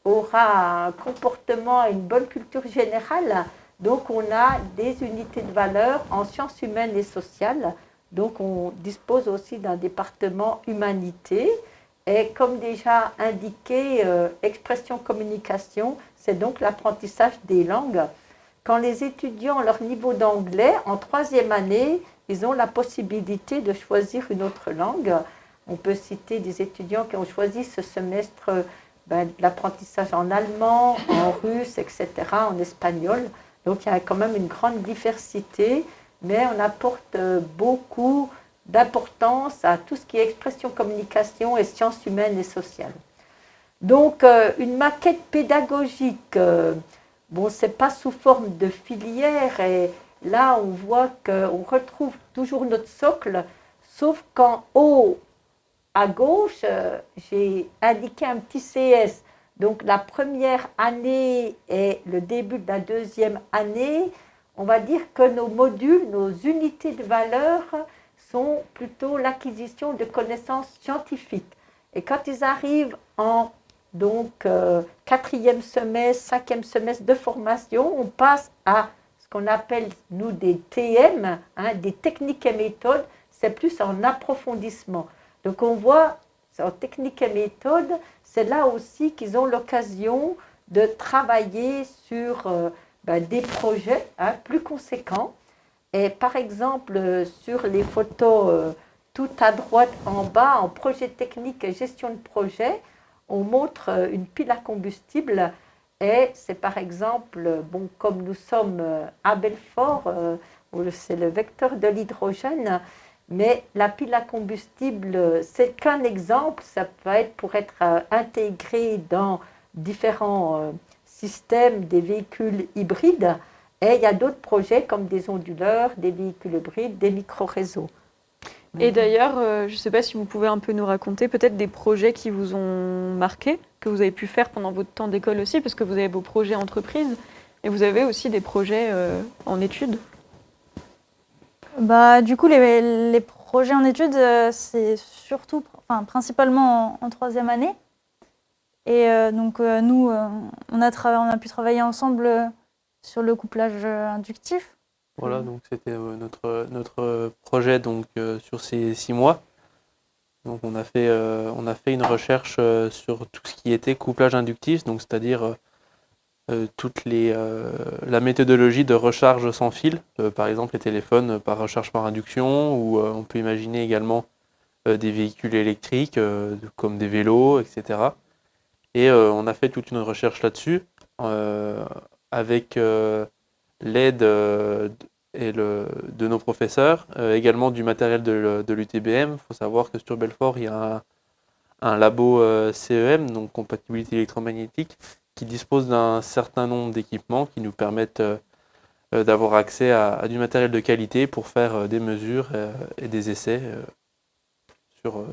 aura un comportement une bonne culture générale. Donc on a des unités de valeur en sciences humaines et sociales. Donc on dispose aussi d'un département humanité. Et comme déjà indiqué, euh, expression communication, c'est donc l'apprentissage des langues. quand les étudiants, leur niveau d'anglais, en troisième année, ils ont la possibilité de choisir une autre langue. On peut citer des étudiants qui ont choisi ce semestre ben, l'apprentissage en allemand, en russe, etc., en espagnol. Donc il y a quand même une grande diversité, mais on apporte euh, beaucoup d'importance à tout ce qui est expression, communication et sciences humaines et sociales. Donc euh, une maquette pédagogique, euh, bon, c'est pas sous forme de filière et là on voit qu'on retrouve toujours notre socle, sauf qu'en haut à gauche, euh, j'ai indiqué un petit CS. Donc la première année et le début de la deuxième année, on va dire que nos modules, nos unités de valeur sont plutôt l'acquisition de connaissances scientifiques. Et quand ils arrivent en donc euh, quatrième semestre, cinquième semestre de formation, on passe à ce qu'on appelle nous des TM, hein, des techniques et méthodes. C'est plus en approfondissement. Donc on voit en technique et méthode, c'est là aussi qu'ils ont l'occasion de travailler sur euh, ben, des projets hein, plus conséquents. Et par exemple, sur les photos euh, tout à droite en bas, en projet technique et gestion de projet, on montre euh, une pile à combustible et c'est par exemple, bon, comme nous sommes à Belfort, c'est le vecteur de l'hydrogène, mais la pile à combustible, c'est qu'un exemple, ça peut être pour être euh, intégré dans différents euh, systèmes des véhicules hybrides. Et il y a d'autres projets comme des onduleurs, des véhicules hybrides, des micro-réseaux. Et d'ailleurs, euh, je ne sais pas si vous pouvez un peu nous raconter peut-être des projets qui vous ont marqué, que vous avez pu faire pendant votre temps d'école aussi, parce que vous avez vos projets entreprises et vous avez aussi des projets en études. Bah, du coup, les, les projets en études, euh, c'est surtout, enfin, principalement en, troisième année. Et euh, donc, euh, nous, on, a on a pu travailler ensemble sur le couplage inductif. Voilà, donc c'était notre, notre projet donc, sur ces six mois. Donc on a fait, on a fait une recherche sur tout ce qui était couplage inductif, donc c'est-à-dire euh, toute les, euh, la méthodologie de recharge sans fil, euh, par exemple les téléphones par recharge par induction, ou on peut imaginer également des véhicules électriques comme des vélos, etc. Et on a fait toute une recherche là-dessus avec l'aide et le, de nos professeurs, également du matériel de, l'UTBM. Il faut savoir que sur Belfort, il y a un, labo CEM, donc compatibilité électromagnétique, qui dispose d'un certain nombre d'équipements qui nous permettent euh, euh, d'avoir accès à, du matériel de qualité pour faire euh, des mesures et des essais sur,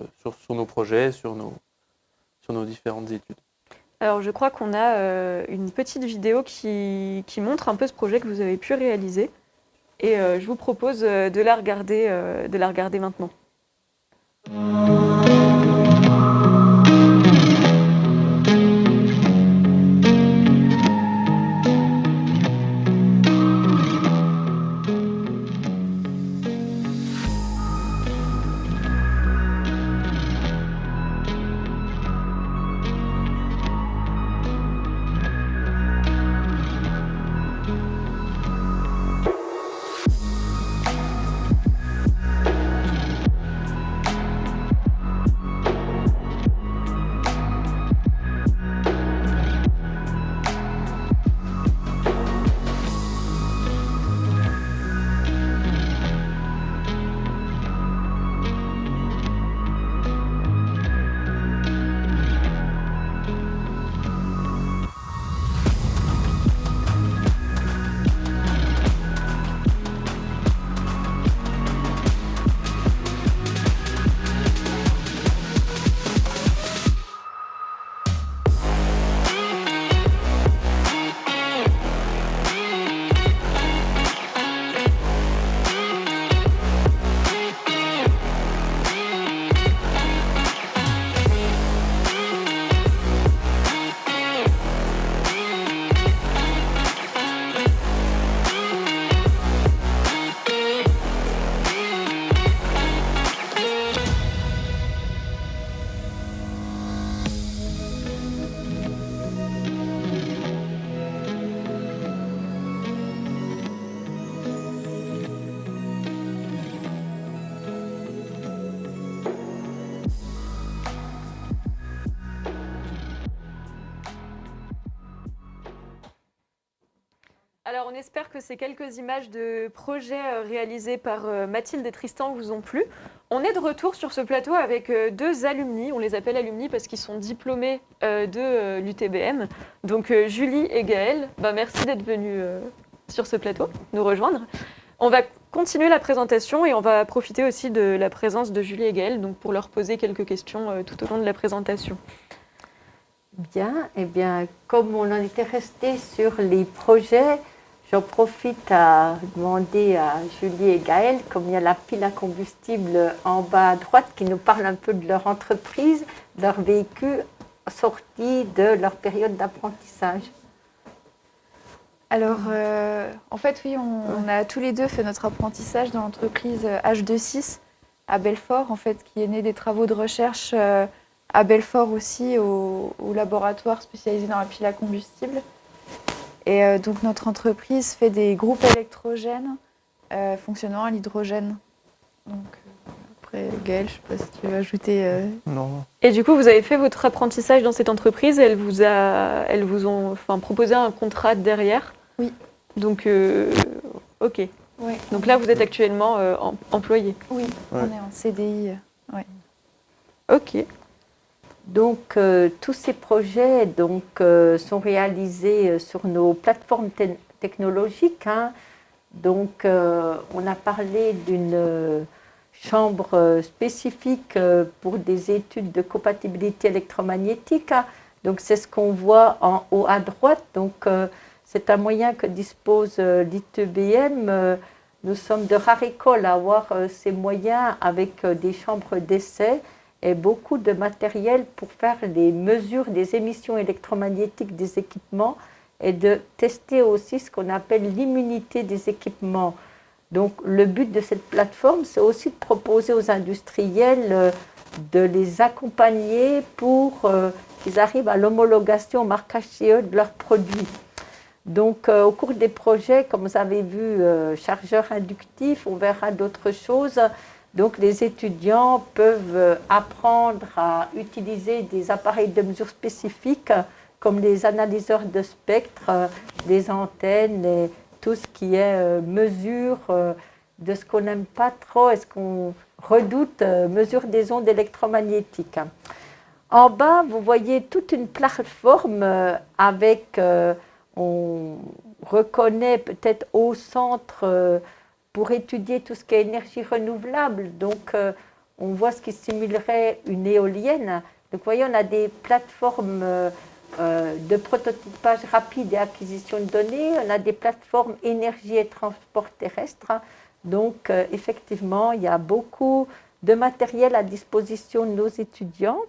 nos projets, sur nos différentes études. Alors je crois qu'on a une petite vidéo qui, qui, montre un peu ce projet que vous avez pu réaliser et je vous propose de la regarder, de la regarder maintenant. Espère que ces quelques images de projets euh, réalisés par euh, Mathilde et Tristan vous ont plu. On est de retour sur ce plateau avec euh, deux alumni. On les appelle alumni parce qu'ils sont diplômés de l'UTBM. Donc, Julie et Gaël, bah, merci d'être venus sur ce plateau, nous rejoindre. On va continuer la présentation et on va profiter aussi de la présence de Julie et Gaël donc pour leur poser quelques questions tout au long de la présentation. Bien, eh bien, comme on en était resté sur les projets, j'en profite à demander à Julie et Gaël, comme il y a la pile à combustible en bas à droite qui nous parle un peu de leur entreprise, de leur vécu sorti de leur période d'apprentissage. Alors, euh, en fait, oui, on, on a tous les deux fait notre apprentissage dans l'entreprise euh, H26 à Belfort, en fait, qui est née des travaux de recherche euh, à Belfort aussi, au, au laboratoire spécialisé dans la pile à combustible. Et euh, donc, notre entreprise fait des groupes électrogènes euh, fonctionnant à l'hydrogène. Donc, euh, après, Gaël, je ne sais pas si tu veux ajouter. euh, Non. Et du coup, vous avez fait votre apprentissage dans cette entreprise et elles vous, a, elles vous ont enfin, proposé un contrat derrière Oui. Donc, euh, ok. ouais. Donc là, vous êtes actuellement euh, em- employé. Oui, Ouais. on est en CDI. euh. Ok. Donc, euh, tous ces projets donc, euh, sont réalisés euh, sur nos plateformes te- technologiques. hein. Donc, on a parlé d'une chambre spécifique pour des études de compatibilité électromagnétique. hein. Donc, c'est ce qu'on voit en haut à droite. Donc, c'est un moyen que dispose l'ITBM. Nous sommes de rare école à avoir ces moyens avec des chambres d'essai et beaucoup de matériel pour faire des mesures des émissions électromagnétiques des équipements et de tester aussi ce qu'on appelle l'immunité des équipements. Donc le but de cette plateforme, c'est aussi de proposer aux industriels euh, de les accompagner pour euh, qu'ils arrivent à l'homologation au marquage CE de leurs produits. Donc euh, au cours des projets, comme vous avez vu, chargeur inductif, on verra d'autres choses. Donc les étudiants peuvent euh, apprendre à utiliser des appareils de mesure spécifiques comme les analyseurs de spectre, euh, les antennes et tout ce qui est euh, mesure de ce qu'on n'aime pas trop et ce qu'on redoute, mesure des ondes électromagnétiques. En bas, vous voyez toute une plateforme avec, on reconnaît peut-être au centre pour étudier tout ce qui est énergie renouvelable. Donc, euh, on voit ce qui simulerait une éolienne. Donc, vous voyez, on a des plateformes euh, euh, de prototypage rapide et acquisition de données. On a des plateformes énergie et transport terrestre. Donc, effectivement, il y a beaucoup de matériel à disposition de nos étudiants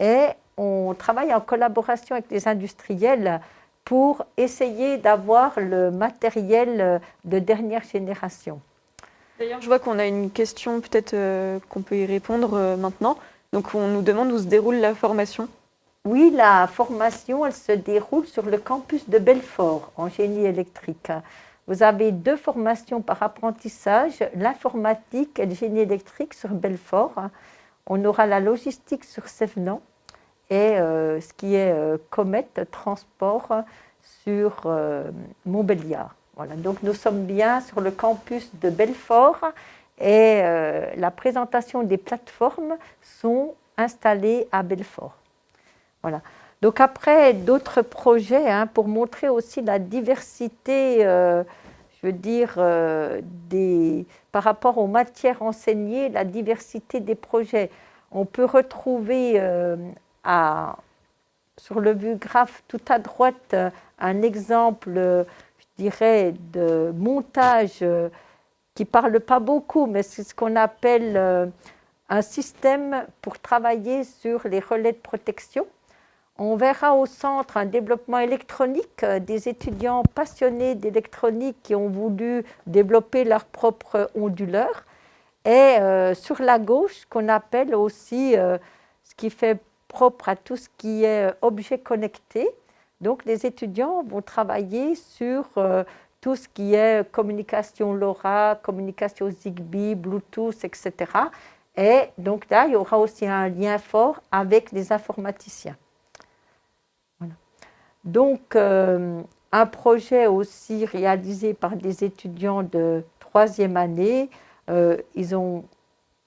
et on travaille en collaboration avec les industriels pour essayer d'avoir le matériel euh, de dernière génération. D'ailleurs, je vois qu'on a une question, peut-être euh, qu'on peut y répondre euh, maintenant. Donc, on nous demande où se déroule la formation. Oui, la formation, elle se déroule sur le campus de Belfort en génie électrique. Vous avez deux formations par apprentissage, l'informatique et le génie électrique sur Belfort. On aura la logistique sur Sévenant et euh, ce qui est euh, Comet Transport sur euh, Montbéliard. Voilà, donc nous sommes bien sur le campus de Belfort et la présentation des plateformes sont installées à Belfort. Voilà. Donc après, d'autres projets hein, pour montrer aussi la diversité, je veux dire, par rapport aux matières enseignées, la diversité des projets. On peut retrouver sur le graphe tout à droite euh, un exemple, euh, je dirais, de montage euh, qui ne parle pas beaucoup, mais c'est ce qu'on appelle un système pour travailler sur les relais de protection. On verra au centre un développement électronique, des étudiants passionnés d'électronique qui ont voulu développer leur propre onduleur. Et sur la gauche, qu'on appelle aussi ce qui fait propre à tout ce qui est euh, objet connecté. Donc les étudiants vont travailler sur euh, tout ce qui est communication LoRa, communication Zigbee, Bluetooth, etc. Et donc là, il y aura aussi un lien fort avec les informaticiens. Donc, euh, un projet aussi réalisé par des étudiants de troisième année. Ils ont,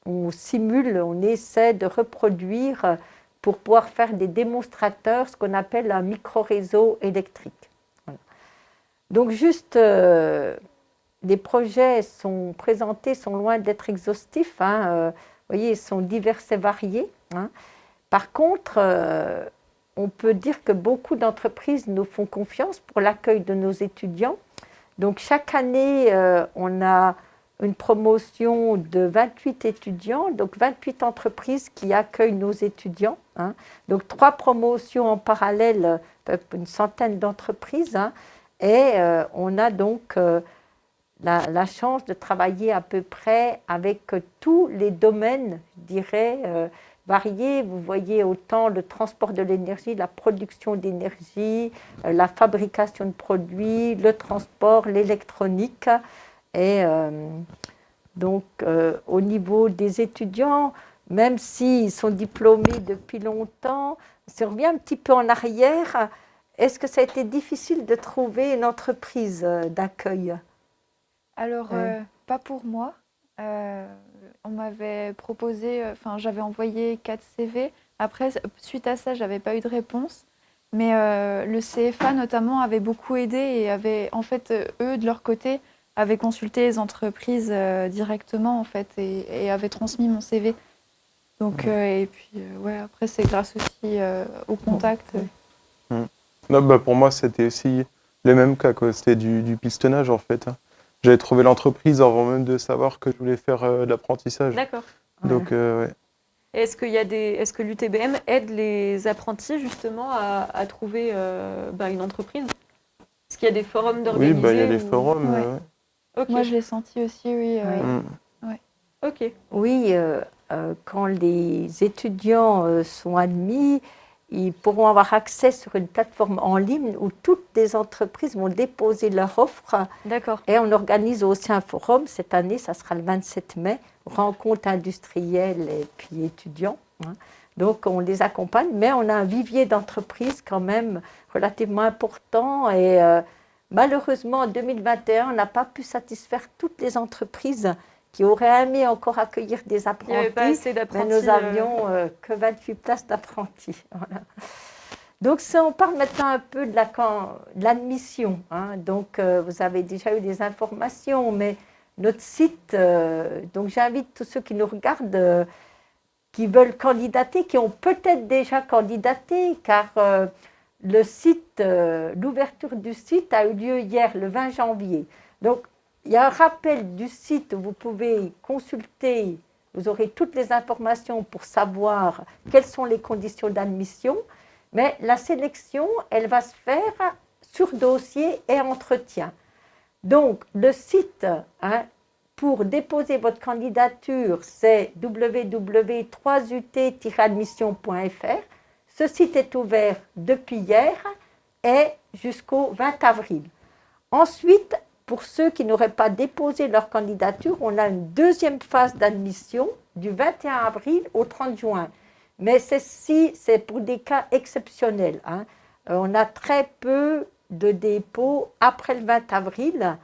on simule, on essaie de reproduire pour pouvoir faire des démonstrateurs, ce qu'on appelle un micro-réseau électrique. Donc juste, euh, les projets sont présentés, sont loin d'être exhaustifs. Hein, euh, vous voyez, ils sont divers et variés. hein. Par contre, euh, on peut dire que beaucoup d'entreprises nous font confiance pour l'accueil de nos étudiants. Donc chaque année, euh, on a une promotion de 28 étudiants, donc 28 entreprises qui accueillent nos étudiants. hein. Donc trois promotions en parallèle, euh, une centaine d'entreprises. hein. Et euh, on a donc euh, la, chance de travailler à peu près avec tous les domaines, je dirais, variés. Vous voyez autant le transport de l'énergie, la production d'énergie, la fabrication de produits, le transport, l'électronique. Et euh, donc, euh, au niveau des étudiants, même s'ils sont diplômés depuis longtemps, si on revient un petit peu en arrière, est-ce que ça a été difficile de trouver une entreprise euh, d'accueil? Alors, euh, pas pour moi. Euh, on m'avait proposé, enfin, j'avais envoyé 4 CV. Après, suite à ça, j'avais pas eu de réponse. Mais euh, le CFA, notamment, avait beaucoup aidé et avait, en fait, eux, de leur côté, avaient consulté les entreprises euh, directement, en fait, et, et avaient transmis mon CV. Donc, euh, et puis, euh, ouais, après, c'est grâce aussi au contact. Non, bah, pour moi, c'était aussi le même cas. quoi. C'était du, du pistonnage, en fait. hein. J'avais trouvé l'entreprise avant même de savoir que je voulais faire de l'apprentissage. D'accord. Donc, ouais. Est-ce des, est-ce que l'UTBM aide les apprentis justement à, à trouver euh, bah, une entreprise? Est-ce qu'il y a des forums Oui, d'organiser bah, il y a ou- forums. Ouais. euh, ouais. Moi, je l'ai senti aussi, oui. euh, Mm. Ok. Oui, euh, euh, quand les étudiants euh, sont admis, ils pourront avoir accès sur une plateforme en ligne où toutes les entreprises vont déposer leur offre D'accord. et on organise aussi un forum. Cette année, ça sera le 27 mai, rencontre industrielle et puis étudiants. hein. Donc on les accompagne, mais on a un vivier d'entreprises quand même relativement important et euh, malheureusement en 2021, on n'a pas pu satisfaire toutes les entreprises qui auraient aimé encore accueillir des pas apprentis. assez Mais nous euh, avions euh, que 28 places d'apprentis. Voilà. Donc, si on parle maintenant un peu de la l'admission, hein, donc euh, vous avez déjà eu des informations, mais notre site, euh, donc j'invite tous ceux qui nous regardent, euh, qui veulent candidater, qui ont peut-être déjà candidaté, car euh, le site, euh, l'ouverture du site a eu lieu hier, le 20 janvier. Donc, il y a un rappel du site où vous pouvez consulter, vous aurez toutes les informations pour savoir quelles sont les conditions d'admission, mais la sélection, elle va se faire sur dossier et entretien. Donc, le site hein, pour déposer votre candidature, c'est www.3ut-admission.fr. Ce site est ouvert depuis hier et jusqu'au 20 avril. Ensuite, pour ceux qui n'auraient pas déposé leur candidature, on a une deuxième phase d'admission du 21 avril au 30 juin. Mais ceci, c'est pour des cas exceptionnels. hein. Euh, on a très peu de dépôts après le 20 avril.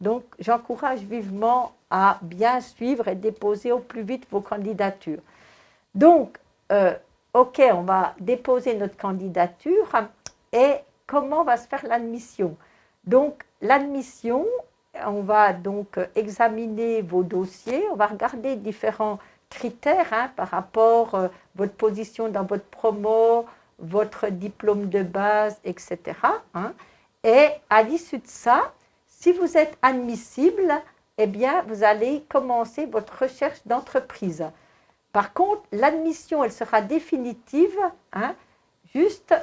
Donc, j'encourage vivement à bien suivre et déposer au plus vite vos candidatures. Donc, euh, OK, on va déposer notre candidature et comment va se faire l'admission Donc, l'admission, on va donc examiner vos dossiers, on va regarder différents critères hein, par rapport à votre position dans votre promo, votre diplôme de base, etc. hein. Et à l'issue de ça, si vous êtes admissible, eh bien, vous allez commencer votre recherche d'entreprise. Par contre, l'admission, elle sera définitive, hein, juste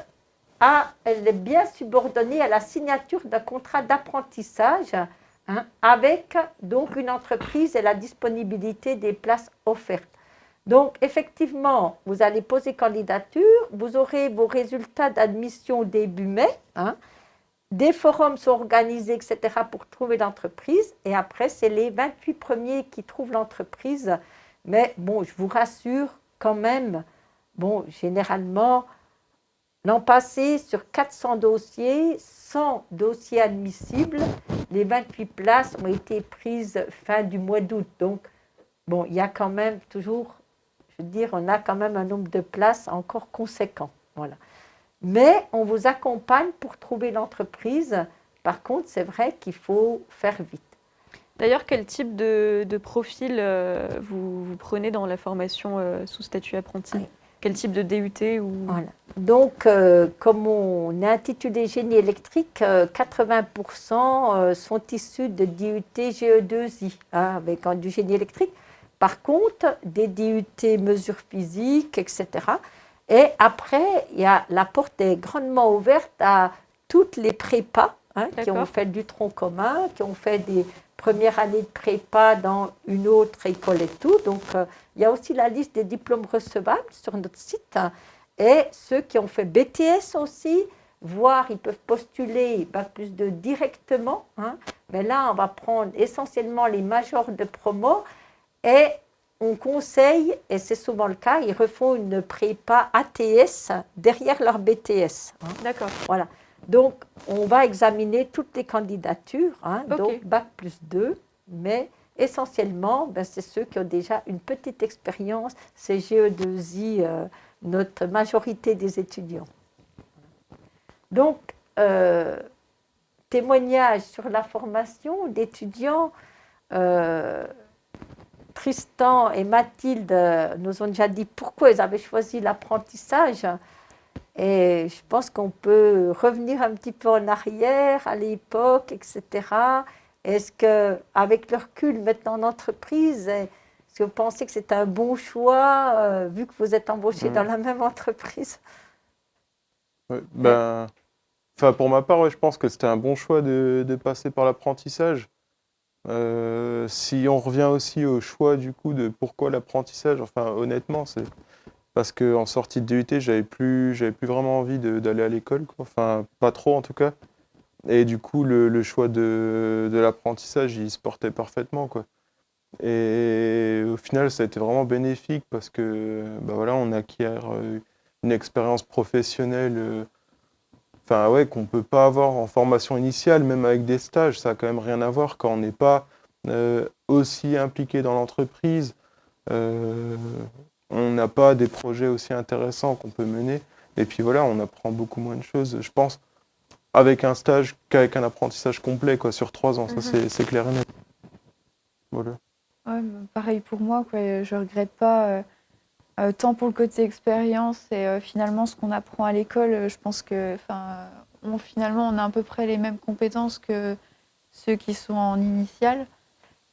elle est bien subordonnée à la signature d'un contrat d'apprentissage hein, avec donc une entreprise et la disponibilité des places offertes. Donc, effectivement, vous allez poser candidature, vous aurez vos résultats d'admission début mai. hein. Des forums sont organisés, etc., pour trouver l'entreprise. Et après, c'est les 28 premiers qui trouvent l'entreprise. Mais bon, je vous rassure quand même, bon, généralement, L'an passé, sur 400 dossiers, 100 dossiers admissibles, les 28 places ont été prises fin du mois d'août. Donc, bon, il y a quand même toujours, je veux dire, on a quand même un nombre de places encore conséquent. Voilà. Mais on vous accompagne pour trouver l'entreprise. Par contre, c'est vrai qu'il faut faire vite. D'ailleurs, quel type de, de profil euh, vous, vous prenez dans la formation euh, sous statut apprenti? Oui. Quel type de DUT ou... Voilà. Donc, euh, comme on est intitulé génie électrique, euh, 80% euh, sont issus de DUT GE2I, hein, avec du génie électrique. Par contre, des DUT mesures physiques, etc. Et après, il y a, la porte est grandement ouverte à toutes les prépas hein, qui ont fait du tronc commun, qui ont fait des premières années de prépa dans une autre école et tout. Donc, euh, il y a aussi la liste des diplômes recevables sur notre site. hein. Et ceux qui ont fait BTS aussi, voire ils peuvent postuler Bac plus 2 directement. hein. Mais là, on va prendre essentiellement les majors de promo et on conseille, et c'est souvent le cas, ils refont une prépa ATS derrière leur BTS. hein. D'accord. Voilà. Donc, on va examiner toutes les candidatures, hein, donc Bac plus 2, mais essentiellement, ben, c'est ceux qui ont déjà une petite expérience, c'est GE2I, euh, notre majorité des étudiants. Donc, euh, témoignage sur la formation d'étudiants. euh, Tristan et Mathilde nous ont déjà dit pourquoi ils avaient choisi l'apprentissage. Et je pense qu'on peut revenir un petit peu en arrière, à l'époque, etc. Est-ce que, avec le recul maintenant en entreprise, est-ce que vous pensez que c'est un bon choix, euh, vu que vous êtes embauché dans la même entreprise? Ouais, ben, enfin, pour ma part, ouais, je pense que c'était un bon choix de, de passer par l'apprentissage. Euh, si on revient aussi au choix du coup de pourquoi l'apprentissage, enfin honnêtement, c'est parce qu'en sortie de DUT, j'avais plus, plus vraiment envie d'aller à l'école. Enfin, pas trop en tout cas. Et du coup, le, le choix de, de l'apprentissage, il se portait parfaitement, quoi. Et au final, ça a été vraiment bénéfique parce que, bah voilà, on acquiert euh, une expérience professionnelle, euh, ouais, qu'on peut pas avoir en formation initiale, même avec des stages, ça a quand même rien à voir quand on n'est pas euh, aussi impliqué dans l'entreprise. On n'a pas des projets aussi intéressants qu'on peut mener. Et puis voilà, on apprend beaucoup moins de choses, je pense, avec un stage qu'avec un apprentissage complet, quoi, sur trois ans. Ça, Mhm. c'est- c'est clair et net. Voilà. Ouais, pareil pour moi, quoi. Je regrette pas euh, euh, tant pour le côté expérience et euh, finalement ce qu'on apprend à l'école. Je pense que, enfin, on, finalement, on a à peu près les mêmes compétences que ceux qui sont en initiale.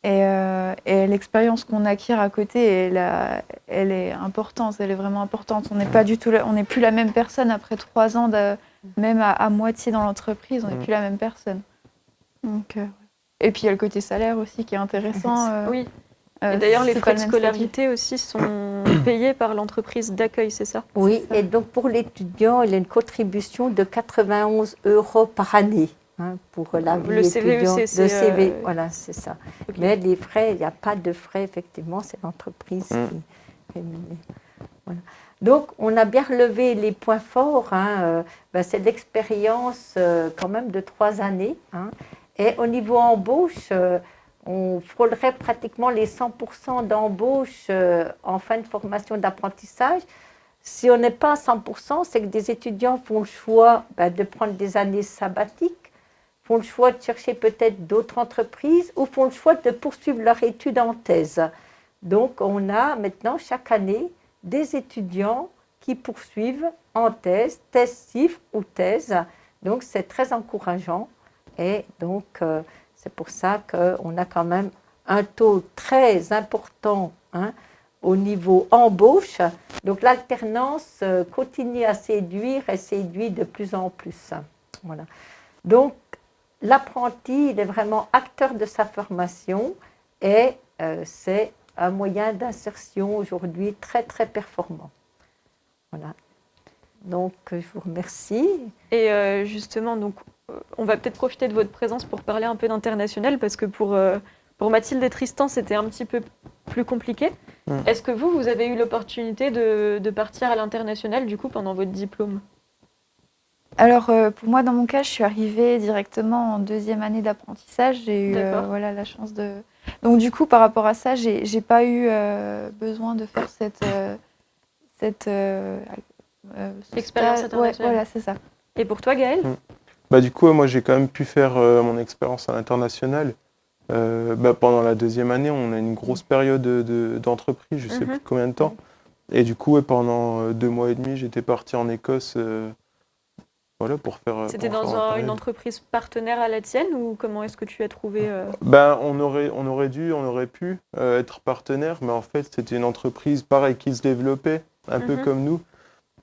Et, euh, et l'expérience qu'on acquiert à côté, elle, a- elle est importante, elle est vraiment importante. On n'est pas du tout, la- on n'est plus la même personne après trois ans, de- même à, à moitié dans l'entreprise, on n'est Mm. plus la même personne. Donc, euh, et puis il y a le côté salaire aussi qui est intéressant. euh, Oui. euh, Et d'ailleurs, les frais de scolarité aussi sont payés par l'entreprise d'accueil, c'est ça? Oui, et donc pour l'étudiant, il y a une contribution de 91 euros par année hein, pour la vie Le étudiante. c'est- Le CV, euh, voilà, c'est ça. Mais les frais, il n'y a pas de frais, effectivement, c'est l'entreprise Mm. qui rémunère. Voilà. Donc, on a bien relevé les points forts. hein, euh, ben, c'est l'expérience euh, quand même de trois années. hein. Et au niveau embauche, euh, on frôlerait pratiquement les 100% d'embauche euh, en fin de formation d'apprentissage. Si on n'est pas à 100%, c'est que des étudiants font le choix ben, de prendre des années sabbatiques, font le choix de chercher peut-être d'autres entreprises ou font le choix de poursuivre leur étude en thèse. Donc, on a maintenant chaque année des étudiants qui poursuivent en thèse, thèse CIF ou thèse. Donc, c'est très encourageant. Et donc, euh, c'est pour ça qu'on a quand même un taux très important hein, au niveau embauche. Donc, l'alternance euh, continue à séduire et séduit de plus en plus. Voilà. Donc, l'apprenti, il est vraiment acteur de sa formation et euh, c'est un moyen d'insertion aujourd'hui très, très performant. Voilà. Donc, euh, je vous remercie. Et euh, justement, donc, on va peut-être profiter de votre présence pour parler un peu d'international, parce que pour, euh, pour Mathilde et Tristan, c'était un petit peu plus compliqué. Mm. Est-ce que vous, vous avez eu l'opportunité de, de partir à l'international, du coup, pendant votre diplôme? Alors, euh, pour moi, dans mon cas, je suis arrivée directement en deuxième année d'apprentissage. J'ai eu euh, voilà, la chance de. Donc, du coup, par rapport à ça, j'ai j'ai pas eu euh, besoin de faire cette. euh, cette euh, euh, ce Expérience. Ouais, internationale. voilà, c'est ça. Et pour toi, Gaël Bah, du coup, moi, j'ai quand même pu faire euh, mon expérience à l'international. Euh, bah, pendant la deuxième année, on a une grosse période de- de- d'entreprise, je sais Mhm. plus combien de temps. Et du coup, ouais, pendant deux mois et demi, j'étais parti en Écosse euh, voilà, pour faire. euh, C'était dans faire un- pareil. une entreprise partenaire à la tienne ou comment est-ce que tu as trouvé euh, Ben, on aurait, on aurait dû, on aurait pu euh, être partenaire, mais en fait, c'était une entreprise pareil qui se développait, un peu Mhm. comme nous,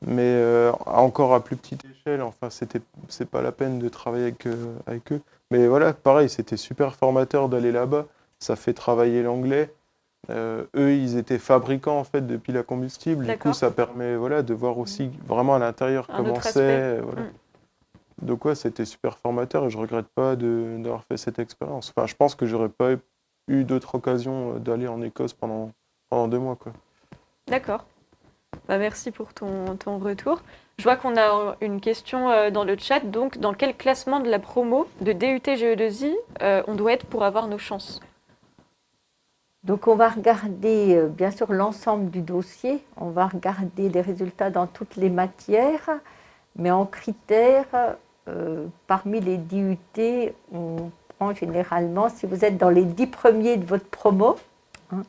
mais euh, encore à plus petite échelle. Enfin, c'était, c'est pas la peine de travailler avec, avec eux. Mais voilà, pareil, c'était super formateur d'aller là-bas. Ça fait travailler l'anglais. Euh, eux, ils étaient fabricants en fait depuis la combustible. Du coup, ça permet voilà de voir aussi vraiment à l'intérieur comment c'est. Voilà. Mm. Donc ouais, c'était super formateur et je regrette pas de- d'avoir fait cette expérience. Enfin, je pense que j'aurais pas eu d'autres occasions euh, d'aller en Écosse pendant, pendant deux mois. Quoi. D'accord. Bah, merci pour ton, ton retour. Je vois qu'on a une question euh, dans le chat. Donc, dans quel classement de la promo de DUT GE2I euh, on doit être pour avoir nos chances? Donc on va regarder euh, bien sûr l'ensemble du dossier, on va regarder les résultats dans toutes les matières, mais en critères, euh, parmi les DUT, on prend généralement, si vous êtes dans les dix premiers de votre promo, hein,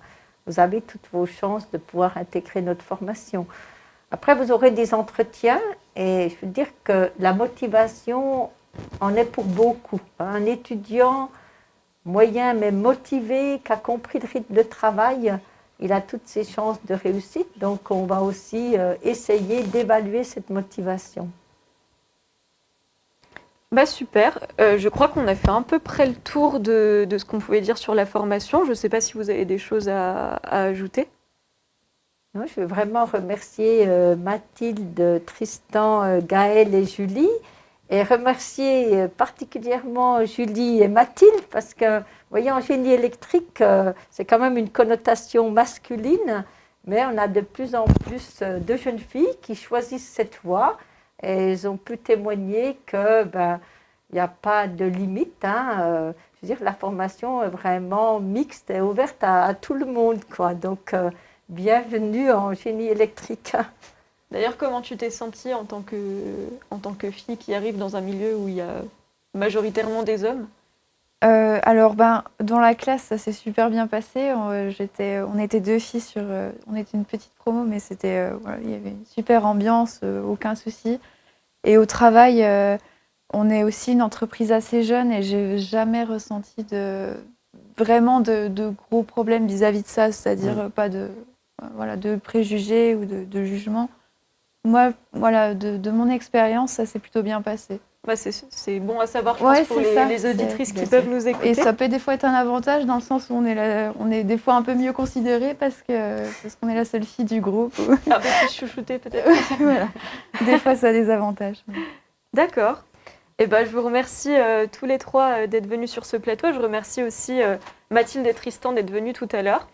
vous avez toutes vos chances de pouvoir intégrer notre formation. Après, vous aurez des entretiens et je veux dire que la motivation en est pour beaucoup. Un étudiant moyen mais motivé, qui a compris le rythme de travail, il a toutes ses chances de réussite. Donc on va aussi euh, essayer d'évaluer cette motivation. Bah super. Euh, je crois qu'on a fait à peu près le tour de, ce qu'on pouvait dire sur la formation. Je ne sais pas si vous avez des choses à, ajouter. Non, je veux vraiment remercier euh, Mathilde, Tristan, euh, Gaël et Julie. Et remercier euh, particulièrement Julie et Mathilde parce que, voyez, en génie électrique, c'est quand même une connotation masculine, mais on a de plus en plus de jeunes filles qui choisissent cette voie elles ont pu témoigner que ben, n'y a pas de limite. hein, euh, je veux dire, la formation est vraiment mixte et ouverte à, à tout le monde. Quoi. Donc, euh, bienvenue en génie électrique. D'ailleurs, comment tu t'es sentie en tant, que, en tant que fille qui arrive dans un milieu où il y a majoritairement des hommes? Euh, alors, ben, dans la classe, ça s'est super bien passé. On, on était deux filles sur. euh, on était une petite promo, mais c'était, euh, voilà, il y avait une super ambiance, euh, aucun souci. Et au travail, euh, on est aussi une entreprise assez jeune et j'ai jamais ressenti de, vraiment de, de gros problèmes vis-à-vis de ça, c'est-à-dire euh, pas de, euh, voilà, de préjugés ou de, de jugements. Moi, voilà, de, de mon expérience, ça s'est plutôt bien passé. Bah, c'est, c'est bon à savoir je Ouais, pense, pour c'est les, ça. les auditrices qui peuvent nous écouter. Et ça peut des fois être un avantage dans le sens où on est, la- on est des fois un peu mieux considéré parce que parce qu'on est la seule fille du groupe. Un peu plus chouchoutée peut-être. voilà. Des fois, ça a des avantages. D'accord. Eh ben, je vous remercie euh, tous les trois euh, d'être venus sur ce plateau. Je remercie aussi euh, Mathilde et Tristan d'être venus tout à l'heure.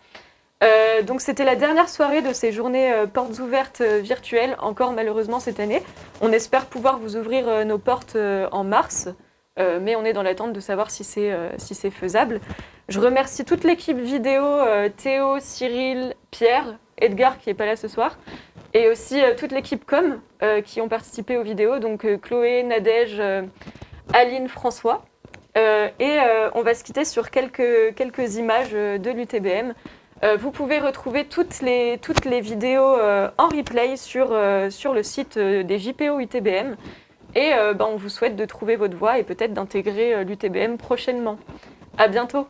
Euh, donc c'était la dernière soirée de ces journées euh, portes ouvertes euh, virtuelles, encore malheureusement cette année. On espère pouvoir vous ouvrir nos portes en mars, mais on est dans l'attente de savoir si c'est faisable. Je remercie toute l'équipe vidéo, Théo, Cyril, Pierre, Edgar qui n'est pas là ce soir, et aussi toute l'équipe com qui ont participé aux vidéos, donc Chloé, Nadège, Aline, François. Et on va se quitter sur quelques, images de l'UTBM. Euh, vous pouvez retrouver toutes les, toutes les vidéos euh, en replay sur, euh, sur le site des JPO UTBM. Et ben, on vous souhaite de trouver votre voie et peut-être d'intégrer l'UTBM prochainement. À bientôt